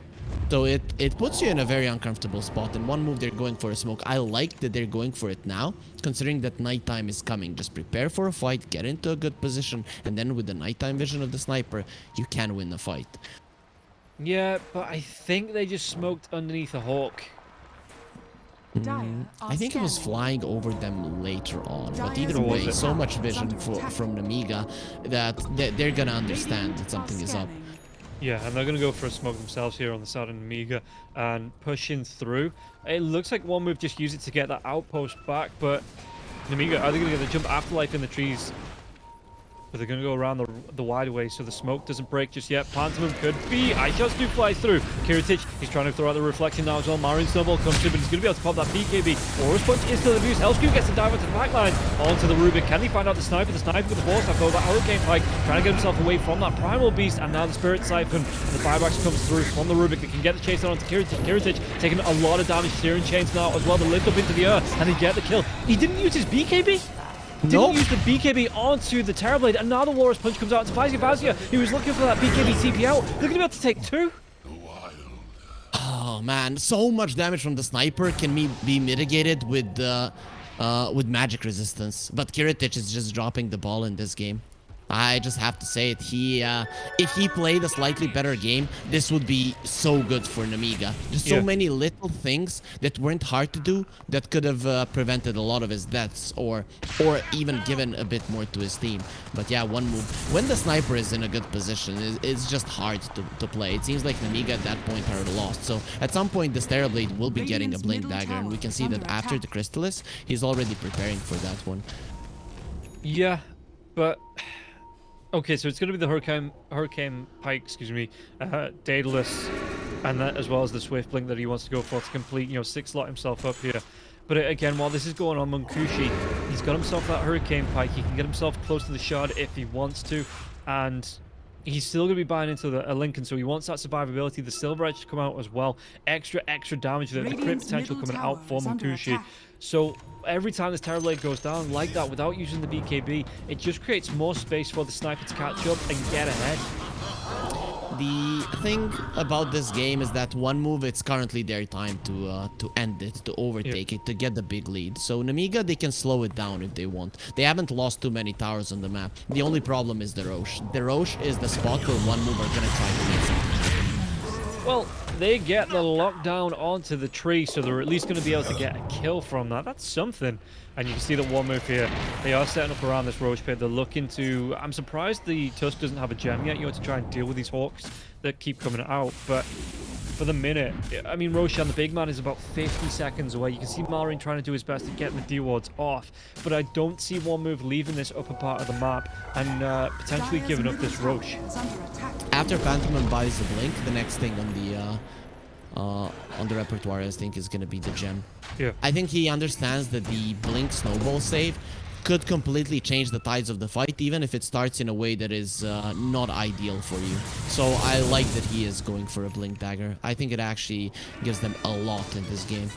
So it, it puts you in a very uncomfortable spot. In one move, they're going for a smoke. I like that they're going for it now, considering that nighttime is coming. Just prepare for a fight, get into a good position, and then with the nighttime vision of the sniper, you can win the fight. Yeah, but I think they just smoked underneath a hawk. Mm, I think it was flying over them later on, but either way, so much vision under for, attack. from Namiga that they- they're gonna understand that something is up. Yeah, and they're going to go for a smoke themselves here on the of Amiga and pushing through. It looks like one move just used it to get that outpost back, but Amiga, are they going to get the jump afterlife in the trees? But they're going to go around the, the wide way so the smoke doesn't break just yet. Pantomim could be. I just do fly through. Kiritych, he's trying to throw out the reflection now as well. Marin Snowball comes through, but he's going to be able to pop that BKB. Forest Punch is still abused. Hellscream gets the dive into the backline. Onto the Rubik. Can he find out the sniper? The sniper with the force attack over Hurricane Pike. Trying to get himself away from that Primal Beast. And now the Spirit Siphon. The buybacks comes through from the Rubik. They can get the chase on onto Kiritych. Kiritych taking a lot of damage. Searing Chains now as well. The lift up into the air. And they get the kill. He didn't use his BKB? Didn't Nope. use the BKB onto the Terrorblade, and now the Walrus Punch comes out to Vazia Vazia. He was looking for that BKB TP out. They're going to be able to take two. Oh man, so much damage from the sniper can me be mitigated with uh, uh, with magic resistance, but Kiritych is just dropping the ball in this game. I just have to say it. He, uh, if he played a slightly better game, this would be so good for Namiga. Just so Yeah. many little things that weren't hard to do that could have uh, prevented a lot of his deaths, or or even given a bit more to his team. But yeah, one move. When the sniper is in a good position, it- it's just hard to, to play. It seems like Namiga at that point are lost. So at some point, this Terrorblade will be getting a Radiant's Blink Dagger, and we can see that after attack. the Crystalys, he's already preparing for that one. Yeah, but okay, so it's going to be the Hurricane Hurricane Pike, excuse me, uh, Daedalus, and that as well as the Swift Blink that he wants to go for to complete, you know, six slot himself up here. But uh, again, while this is going on, Munkushi, he's got himself that Hurricane Pike. He can get himself close to the shard if he wants to, and he's still going to be buying into the, a Linken, so he wants that survivability. The Silver Edge to come out as well. Extra, extra damage. The, the crit potential coming out for Munkushi. So every time this Terrorblade goes down like that without using the BKB, it just creates more space for the sniper to catch up and get ahead. The thing about this game is that one move, it's currently their time to uh, to end it, to overtake it, to get the big lead. So Namiga, they can slow it down if they want. They haven't lost too many towers on the map. The only problem is the Roche. The Roche is the spot where one move are gonna try to make something. Well, they get the lockdown onto the tree, so they're at least going to be able to get a kill from that. That's something. And you can see that one move here. They are setting up around this Roach pit. They're looking to... I'm surprised the Tusk doesn't have a gem yet. You have to try and deal with these Hawks that keep coming out. But for the minute, I mean, Roshan, the big man, is about 50 seconds away. You can see Malrine trying to do his best to get the D-wards off. But I don't see one move leaving this upper part of the map and uh, potentially Dire's giving up this tower Roche. is under attack. After Phantom buys the blink, the next thing on the uh, uh, on the repertoire, I think, is gonna be the gem. Yeah. I think he understands that the blink snowball save could completely change the tides of the fight, even if it starts in a way that is uh, not ideal for you. So I like that he is going for a blink dagger. I think it actually gives them a lot in this game.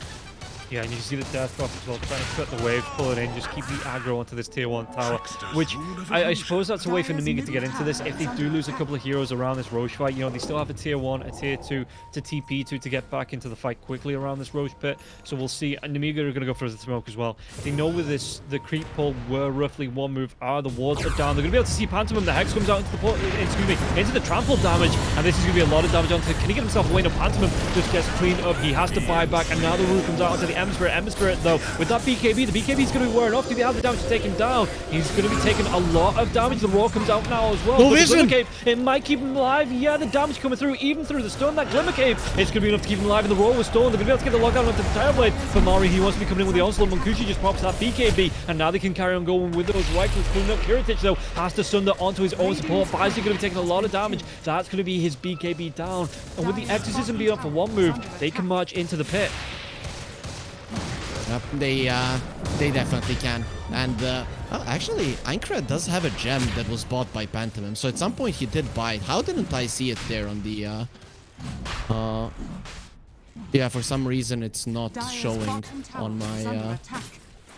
Yeah, and you see the Death Buff as well, trying to cut the wave, pulling in, just keep the aggro onto this tier 1 tower, which I, I suppose that's a way for Namiga to get into this. If they do lose a couple of heroes around this Roche fight, you know, they still have a tier 1, a tier 2 to TP to to get back into the fight quickly around this Roche pit. So we'll see. And Namiga are going to go for the smoke as well. They know with this, the creep pull were roughly one move. Ah, the wards are down. They're going to be able to see Pantomim. The Hex comes out into the, port, excuse me, into the trample damage, and this is going to be a lot of damage onto. Can he get himself away? No, Pantomim just gets cleaned up. He has to buy back, and now the roof comes out onto the Ember Spirit. Ember Spirit, though, with that BKB, the BKB is going to be wearing off. Do they have the damage to take him down? He's going to be taking a lot of damage. The Raw comes out now as well. No vision. Cave, it might keep him alive. Yeah, the damage coming through, even through the stone. That Glimmer Cape, it's going to be enough to keep him alive. And the Raw was stolen. They're going to be able to get the lockdown onto the Terrorblade. But Mari, he wants to be coming in with the onslaught. Munkushi just pops that BKB, and now they can carry on going with those rifles. Pulling up Kiritych, though, has to sunder onto his own support. Baizi going to be taking a lot of damage. That's going to be his BKB down. And with the Exorcism being up for one move, they can march into the pit. Yep, they uh, they definitely can. And uh, oh, actually, Aincrad does have a gem that was bought by Pantomim. So at some point he did buy it. How didn't I see it there on the uh, uh, Yeah, for some reason it's not Dire's showing on my uh,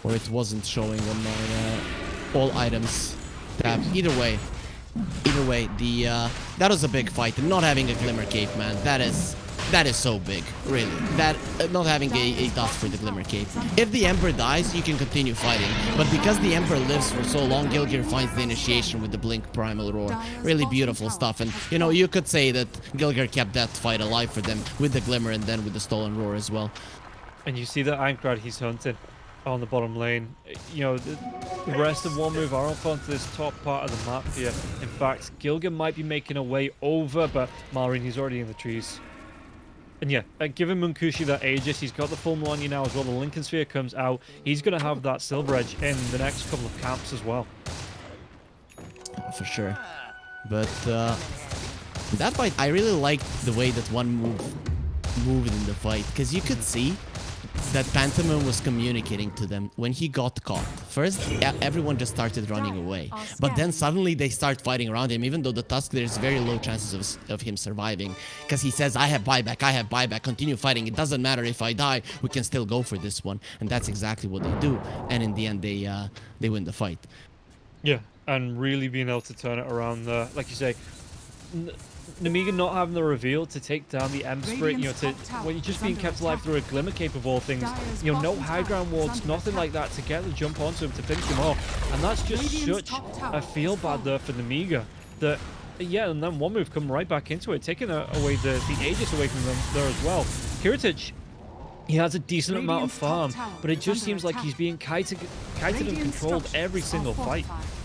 or it wasn't showing on my uh, all items tab. Either way, either way, the uh, that was a big fight. Not having a glimmer cape, man, that is that is so big, really. That uh, not having a, a dust for the glimmer cape. If the emperor dies, you can continue fighting, but because the emperor lives for so long, Gilgir finds the initiation with the blink primal roar. Really beautiful stuff, and you know you could say that Gilgir kept that fight alive for them with the glimmer and then with the stolen roar as well. And you see that Aincrad he's hunting on the bottom lane. You know, the, the rest of one move are up onto this top part of the map here. In fact, Gilgan might be making a way over, but Malrine, he's already in the trees. And yeah, uh, given Munkushi that Aegis, he's got the full Melania now as well. The Linken's Sphere comes out. He's going to have that Silver Edge in the next couple of camps as well. for sure. But uh, that fight, I really liked the way that one move moved in the fight because you could see that Pantomime was communicating to them when he got caught. First, everyone just started running away, but then suddenly they start fighting around him. Even though the Tusk, there's very low chances of, of him surviving because he says, "I have buyback, I have buyback. Continue fighting. It doesn't matter if I die. We can still go for this one." And that's exactly what they do. And in the end, they uh, they win the fight. Yeah, and really being able to turn it around there. Like you say, N- Namiga not having the reveal to take down the Ember Spirit, you know, to Radiant's when you're just being kept alive through a glimmer cape of all things, you know, no high ground wards, nothing like that to get the jump onto him to finish him off. And that's just Radiant's such a feel bad there for Namiga that yeah, and then one move come right back into it, taking away the, the Aegis away from them there as well. Kiritych he has a decent amount of farm, but it just seems like he's being kited, kited and controlled every single fight. fortified.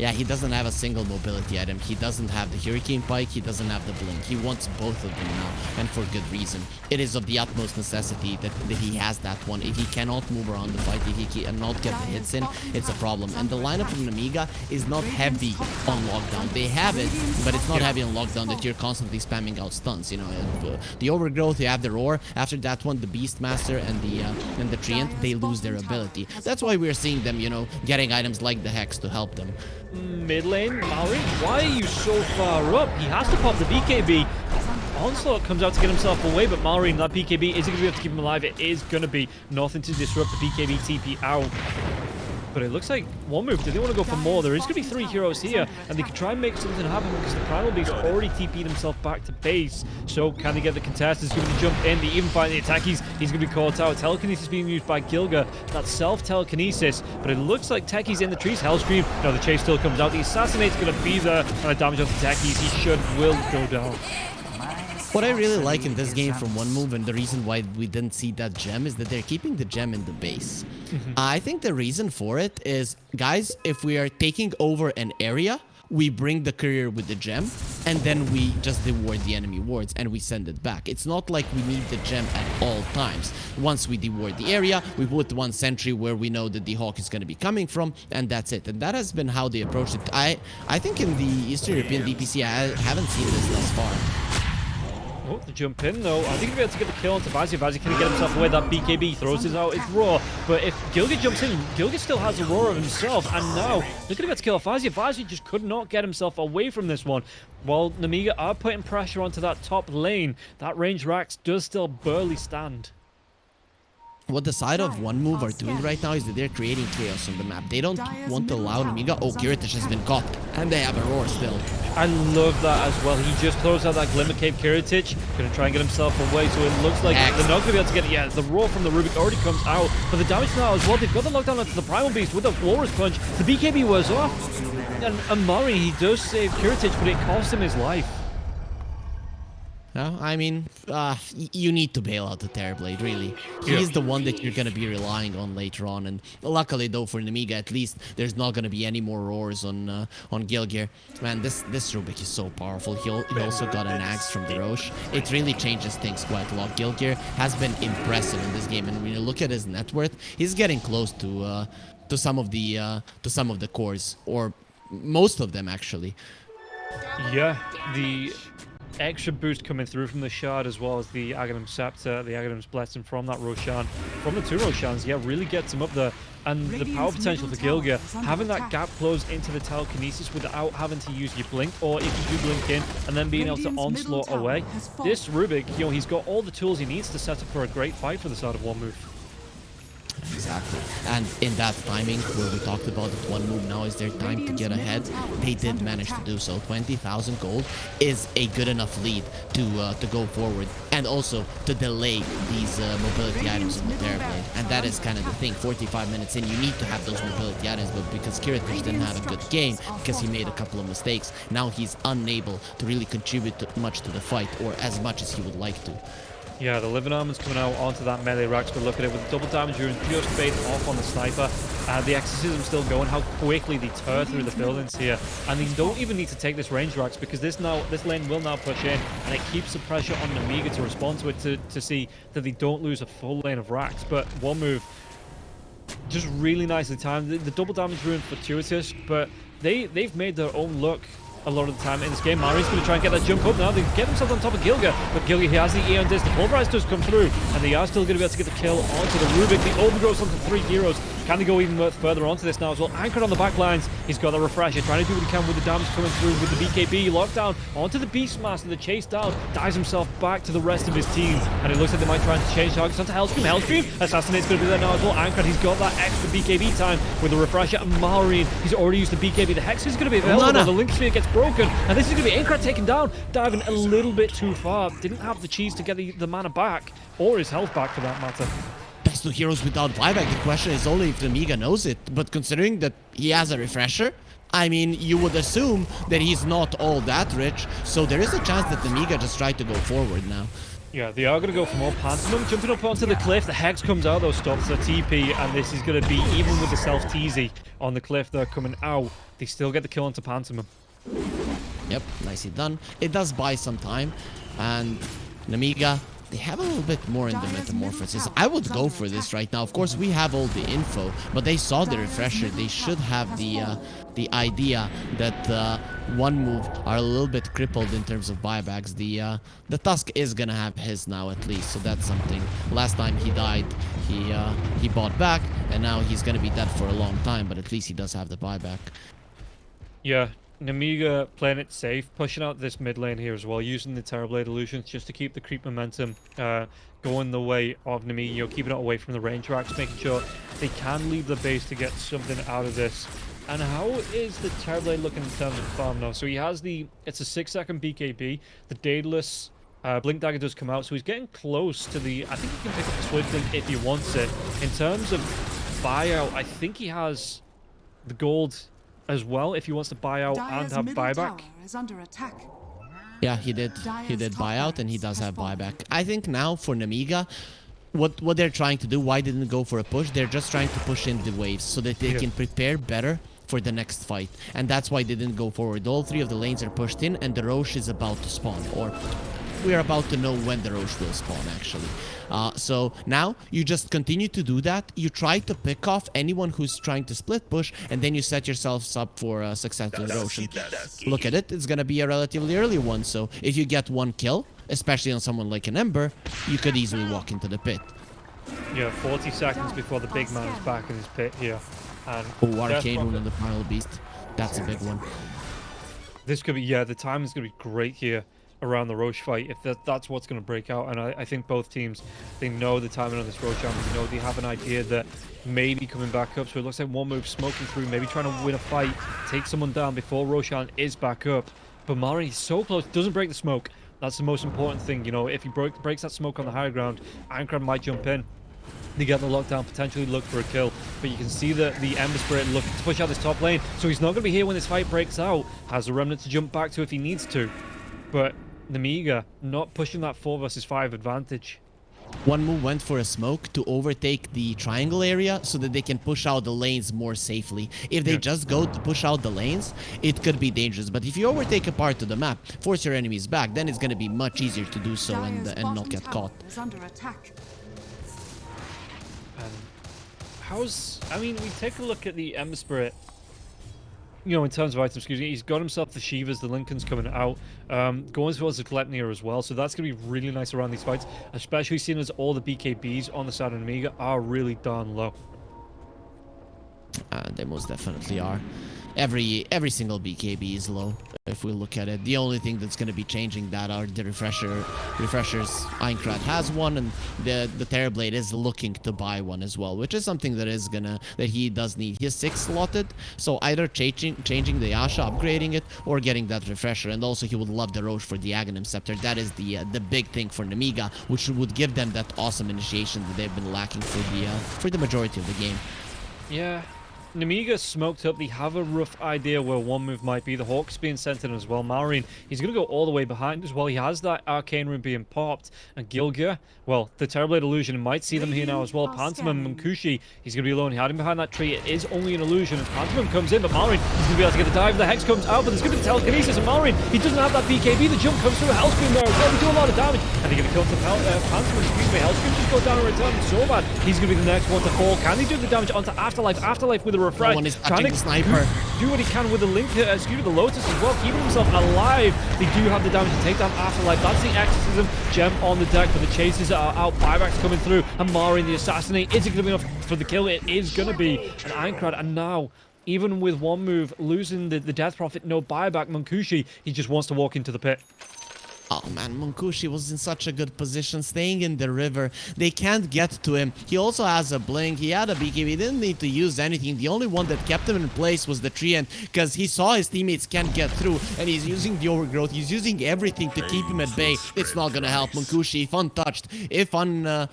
Yeah, he doesn't have a single mobility item. He doesn't have the Hurricane Pike. He doesn't have the Blink. He wants both of them now, and for good reason. It is of the utmost necessity that, that he has that one. If he cannot move around the fight, if he cannot get the hits in, it's a problem. And the lineup from Namiga is not heavy on lockdown. They have it, but it's not heavy on lockdown that you're constantly spamming out stuns. You know, uh, the overgrowth, you have the roar. After that one, the Beastmaster and the uh, and the Treant, they lose their ability. That's why we're seeing them, you know, getting items like the Hex to help them. Mid lane, Mallory, why are you so far up? He has to pop the BKB. Onslaught comes out to get himself away, but Mallory, that BKB, is it going to be able to keep him alive? It is going to be nothing to disrupt the BKB TP out. But it looks like one move. Do they want to go for more? There is going to be three heroes here, and they could try and make something happen because the Primal Beast already TP'd himself back to base. So can they get the contest? Is going to jump in. They even find the attack. He's, going to be caught out. Telekinesis being used by Gilga. That's self-telekinesis. But it looks like Techie's in the trees. Hellscream. No, the chase still comes out. The Assassinate's going to be there. And the damage on the Techies. He should, will go down. What I really like in this game from one move and the reason why we didn't see that gem is that they're keeping the gem in the base. I think the reason for it is, guys, if we are taking over an area, we bring the courier with the gem and then we just deward the enemy wards and we send it back. It's not like we need the gem at all times. Once we deward the area, we put one sentry where we know that the hawk is going to be coming from and that's it. And that has been how they approached it. I, I think in the Eastern European DPC, I haven't seen this thus far. Oh, the jump in though. I think he'll be able to get the kill onto Vazia. Vazia can get himself away. That BKB throws his out. It's raw. But if Gilgit jumps in, Gilgit still has a roar of himself. And now they're going to get to kill Vazia. Vazzy just could not get himself away from this one. While Namiga are putting pressure onto that top lane, that range Rax does still barely stand. What the side of one move are doing right now is that they're creating chaos on the map. They don't want to allow Namiga. Oh, Kiritych has been caught. And they have a roar still. I love that as well. He just closed out that Glimmer Cape Kiritych. Going to try and get himself away. So it looks like they're not to be able to get it. Yeah, the roar from the Rubik already comes out. But the damage now as well. They've got the lockdown onto the Primal Beast with the Walrus Punch. The BKB was off. And Amari, he does save Kiritych, but it cost him his life. No, I mean, uh, you need to bail out the Terrorblade, really. He's the one that you're gonna be relying on later on, and luckily though for Namiga, at least there's not gonna be any more roars on uh, on Gilgir. Man, this this Rubik is so powerful. He, he also got an axe from the Roche. It really changes things quite a lot. Gilgir has been impressive in this game, and when you look at his net worth, he's getting close to uh, to some of the uh, to some of the cores, or most of them actually. Yeah, the extra boost coming through from the shard as well as the Aghanim Scepter, the Aghanim's Blessing from that Roshan. From the two Roshans, yeah, really gets him up there. And the power potential for Gilga, having that attack. gap closed into the telekinesis without having to use your blink, or if you do blink in and then being able to onslaught away. This Rubik, you know, he's got all the tools he needs to set up for a great fight for the start of one move. Exactly. And in that timing, where we talked about that one move now is their time to get ahead, they did manage to do so. 20,000 gold is a good enough lead to uh, to go forward and also to delay these uh, mobility items in the Terrorblade. And that is kind of the thing. 45 minutes in, you need to have those mobility items, but because Kiritych didn't have a good game, because he made a couple of mistakes, now he's unable to really contribute to- much to the fight, or as much as he would like to. Yeah, the Living Armor's coming out onto that melee racks, but look at it with double damage rune just fade off on the sniper. Uh, the exorcism still going, how quickly they tear through the buildings here. And they don't even need to take this range racks because this now this lane will now push in and it keeps the pressure on Namiga to respond to it to, to see that they don't lose a full lane of racks. But one move just really nicely timed. The, the double damage rune fortuitous, but they they've made their own look a lot of the time in this game. Mari's going to try and get that jump up now. They get themselves on top of Gilga, but Gilga he has the Aeon Disc. The Pulverize does come through, and they are still going to be able to get the kill onto the Rubik. The overgrowth onto three heroes. Can they go even further onto this now as well? Aincrad on the back lines. He's got the refresher, trying to do what he can with the damage coming through with the BKB. Lockdown onto the Beastmaster. The chase down dives himself back to the rest of his team, and it looks like they might try and change targets onto Hellscream. Hellscream Assassinate's going to be there now as well. Aincrad, he's got that extra BKB time with the refresher. And Malrine. he's already used the BKB. The Hex is going to be available. Now. The Link Sphere gets broken, and this is going to be Aincrad taken down, diving a little bit too far. Didn't have the cheese to get the, the mana back, or his health back for that matter. Best two heroes without buyback. The question is only if the Amiga knows it. But considering that he has a refresher, I mean, you would assume that he's not all that rich. So there is a chance that the Amiga just tried to go forward now. Yeah, they are going to go for more Pantomim. Jumping up onto the cliff, the Hex comes out, though, stops the TP, and this is going to be, even with the self-teasy on the cliff, they're coming out. They still get the kill onto Pantomim. Yep, nicely done. It does buy some time. And Namiga, they have a little bit more in the metamorphosis. I would go for this right now. Of course, we have all the info, but they saw the refresher. They should have the uh, the idea that uh, one move are a little bit crippled in terms of buybacks. The uh, the Tusk is gonna have his now at least, so that's something. Last time he died, he uh, he bought back, and now he's gonna be dead for a long time. But at least he does have the buyback. Yeah, Namiga playing it safe, pushing out this mid lane here as well, using the Terrorblade illusions just to keep the creep momentum uh, going the way of Namiga, you know, keeping it away from the range racks, making sure they can leave the base to get something out of this. And how is the Terrorblade looking in terms of farm now? So he has the, it's a 6 second BKB, the Daedalus uh, Blink Dagger does come out, so he's getting close to the, I think he can pick up the Swift Blink if he wants it. In terms of buyout, I think he has the gold as well if he wants to buy out and have buyback. is under attack. Yeah, he did. He Dire's did buyout, and he does have fallen. buyback. I think now for Namiga, what what they're trying to do, why didn't go for a push? They're just trying to push in the waves so that they Yeah. can prepare better for the next fight, and that's why they didn't go forward. All three of the lanes are pushed in, and the Roche is about to spawn, or we are about to know when the Roche will spawn, actually. Uh, so now you just continue to do that. You try to pick off anyone who's trying to split push, and then you set yourselves up for uh, successful with Roche. Look at it, it's gonna be a relatively early one. So if you get one kill, especially on someone like an Ember, you could easily walk into the pit. Yeah, 40 seconds before the big man is back in his pit here. And Oh, Arcane Death Rune Bucket- on the Primal Beast. That's a big one. This could be, yeah, the time is going to be great here around the Roche fight if that, that's what's going to break out. And I, I think both teams, they know the timing on this Roche army. You know, they have an idea that maybe coming back up. So it looks like one move smoking through, maybe trying to win a fight, take someone down before Roshan is back up. But Mari so close, doesn't break the smoke. That's the most important thing. You know, if he breaks that smoke on the higher ground, Ankram might jump in. They get the lockdown, potentially look for a kill. But you can see that the Ember Spirit looking to push out this top lane. So he's not going to be here when this fight breaks out. Has the Remnant to jump back to if he needs to. But Namiga not pushing that 4 versus 5 advantage. One move went for a smoke to overtake the triangle area so that they can push out the lanes more safely. If they Yeah. just go to push out the lanes, it could be dangerous. But if you overtake a part of the map, force your enemies back, then it's going to be much easier to do so and, Dire's and not get caught. is under attack. And how's... I mean, we take a look at the Ember Spirit. You know, in terms of items, excuse me, he's got himself the Shivas, the Linken's coming out, um, going towards the Gleipnir as well. So that's going to be really nice around these fights, especially seeing as all the BKBs on the of Amiga are really darn low. Uh, they most definitely are. Every every single BKB is low if we look at it. The only thing that's going to be changing that are the refresher refreshers. Aincrad has one, and the the Terrorblade is looking to buy one as well, which is something that is gonna that he does need. He has six slotted, so either changing changing the Yasha, upgrading it, or getting that refresher. And also he would love the Roche for the Aghanim Scepter. That is the uh, the big thing for Namiga, which would give them that awesome initiation that they've been lacking for the uh, for the majority of the game. Yeah. Namiga smoked up. They have a rough idea where one move might be. The Hawk's being sent in as well. Malrine, he's going to go all the way behind as well. He has that Arcane Rune being popped. And Gilgir, well, the Terrorblade Illusion might see them here now as well. Pantomim and Kushi, he's going to be alone. He had him behind that tree. It is only an illusion. And Pantomim comes in, but Malrine, he's going to be able to get the dive. The Hex comes out, but there's going to be telekinesis. And Malrine, he doesn't have that BKB. The jump comes through. Hellscream there as well. They do a lot of damage. And they're going to kill the uh, Pantomim. Excuse me. Hellscream just go down and return. So bad. He's going to be the next one to fall. Can he do the damage onto Afterlife? Afterlife with a refresh. No one is Trying to sniper. do what he can with the link, uh, excuse me, the Lotus as well, keeping himself alive. They do have the damage to take down Afterlife. That's the Exorcism gem on the deck, but the chases are out. Buybacks coming through. And Mari the Assassinate. Is it going to be enough for the kill? It is going to be an Aincrad. And now, even with one move, losing the, the Death Prophet, no buyback, Munkushi, he just wants to walk into the pit. Oh man, Munkushi was in such a good position, staying in the river. They can't get to him. He also has a blink. He had a BKB. He didn't need to use anything. The only one that kept him in place was the tree, and because he saw his teammates can't get through, and he's using the overgrowth. He's using everything to keep him at bay. It's not gonna help Munkushi. If untouched, if un. Uh,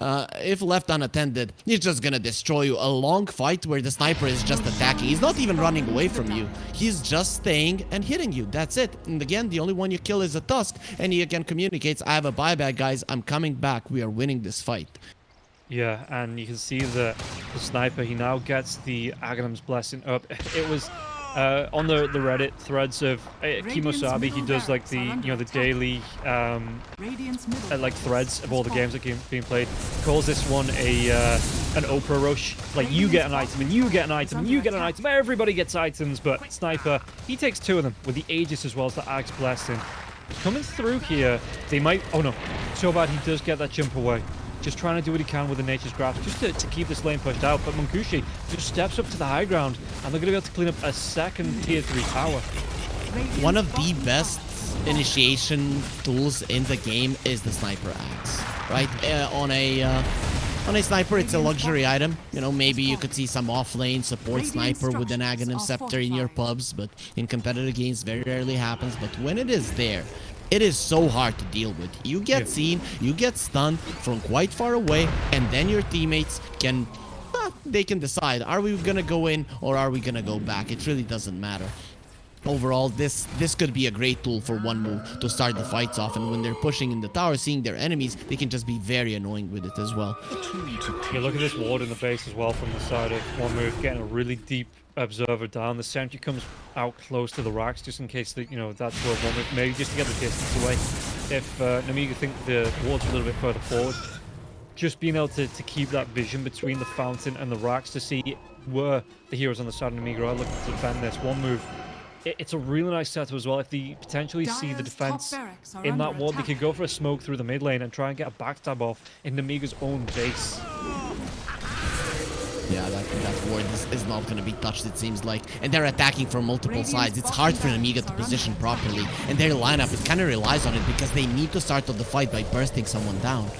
uh, if left unattended, he's just gonna destroy you. A long fight where the sniper is just attacking. He's not even running away from you. He's just staying and hitting you. That's it. And again, the only one you kill is a Tusk. And he again communicates, I have a buyback, guys. I'm coming back. We are winning this fight. Yeah, and you can see that the sniper, he now gets the Aghanim's Blessing up. It was uh, on the, the Reddit threads of uh, Kimosabi, he does like the, you know, the daily, um, uh, like threads of all the games that are being played. He calls this one a, uh, an Oprah rush. Like, you get an item, and you get an item, and you get an item. Everybody gets items, but Sniper, he takes two of them with the Aegis as well as the Axe Blessing. Coming through here, they might... Oh, no. So bad he does get that jump away. Just trying to do what he can with the Nature's Grasp, just to, to keep this lane pushed out. But Munkushi just steps up to the high ground, and they're going to be able to clean up a second Tier 3 tower. One of the best initiation tools in the game is the sniper axe, right? Uh, on a uh, on a sniper, it's a luxury item. You know, maybe you could see some off-lane support sniper with an Aghanim Scepter in your pubs, but in competitive games, very rarely happens. But when it is there, it is so hard to deal with. You get Yeah. seen, you get stunned from quite far away, and then your teammates can uh, they can decide are we gonna go in or are we gonna go back it really doesn't matter overall this this could be a great tool for one move to start the fights off and when they're pushing in the tower seeing their enemies they can just be very annoying with it as well Yeah, look at this ward in the base as well from the side of one move, getting a really deep observer down. The sentry comes out close to the racks just in case that you know that's where one move maybe just to get the distance away. If uh, Namiga think the ward's a little bit further forward, just being able to, to keep that vision between the fountain and the racks to see where the heroes on the side of Namiga are looking to defend this one move. It, it's a really nice setup as well. If they potentially see the defense in that ward, they could go for a smoke through the mid lane and try and get a backstab off in Namiga's own base. Yeah that, that. Ward is, is not going to be touched it seems like. And they're attacking from multiple sides. It's hard for an Amiga to position properly. And their lineup it kind of relies on it because they need to start off the fight by bursting someone down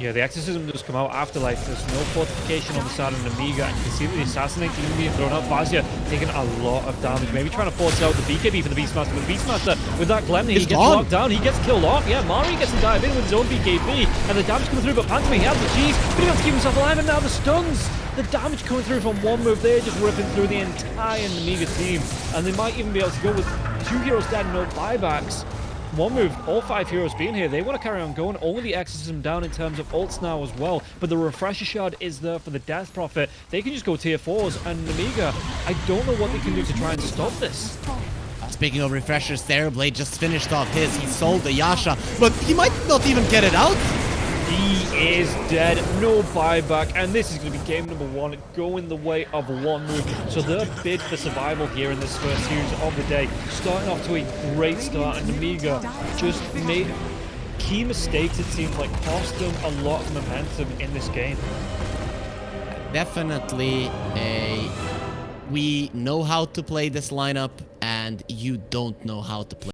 Yeah, the exorcism does come out afterlife. There's no fortification on the side of Amiga, and you can see that the assassinate team being thrown out. Vazia taking a lot of damage. Maybe trying to force out the BKB for the Beastmaster, but the Beastmaster with that Gleipnir, he gets gone. locked down. He gets killed off. Yeah, Mari gets to dive in with his own BKB, and the damage coming through. But Pantome, he has the cheese, but he wants to keep himself alive, and now the stuns. The damage coming through from one move there, just ripping through the entire Amiga team, and they might even be able to go with two heroes dead, no buybacks. One move, all five heroes being here, they want to carry on going. Only the Exorcism down in terms of ults now as well. But the Refresher Shard is there for the Death Prophet. They can just go tier 4s. And Amiga, I don't know what they can do to try and stop this. Speaking of refreshers, Terrorblade just finished off his. He sold the Yasha, but he might not even get it out. He is dead. No buyback. And this is going to be game number one, going the way of one move. So their bid for survival here in this first series of the day, starting off to a great start. And Amiga just made key mistakes, it seems like, cost them a lot of momentum in this game. Definitely a... We know how to play this lineup, and you don't know how to play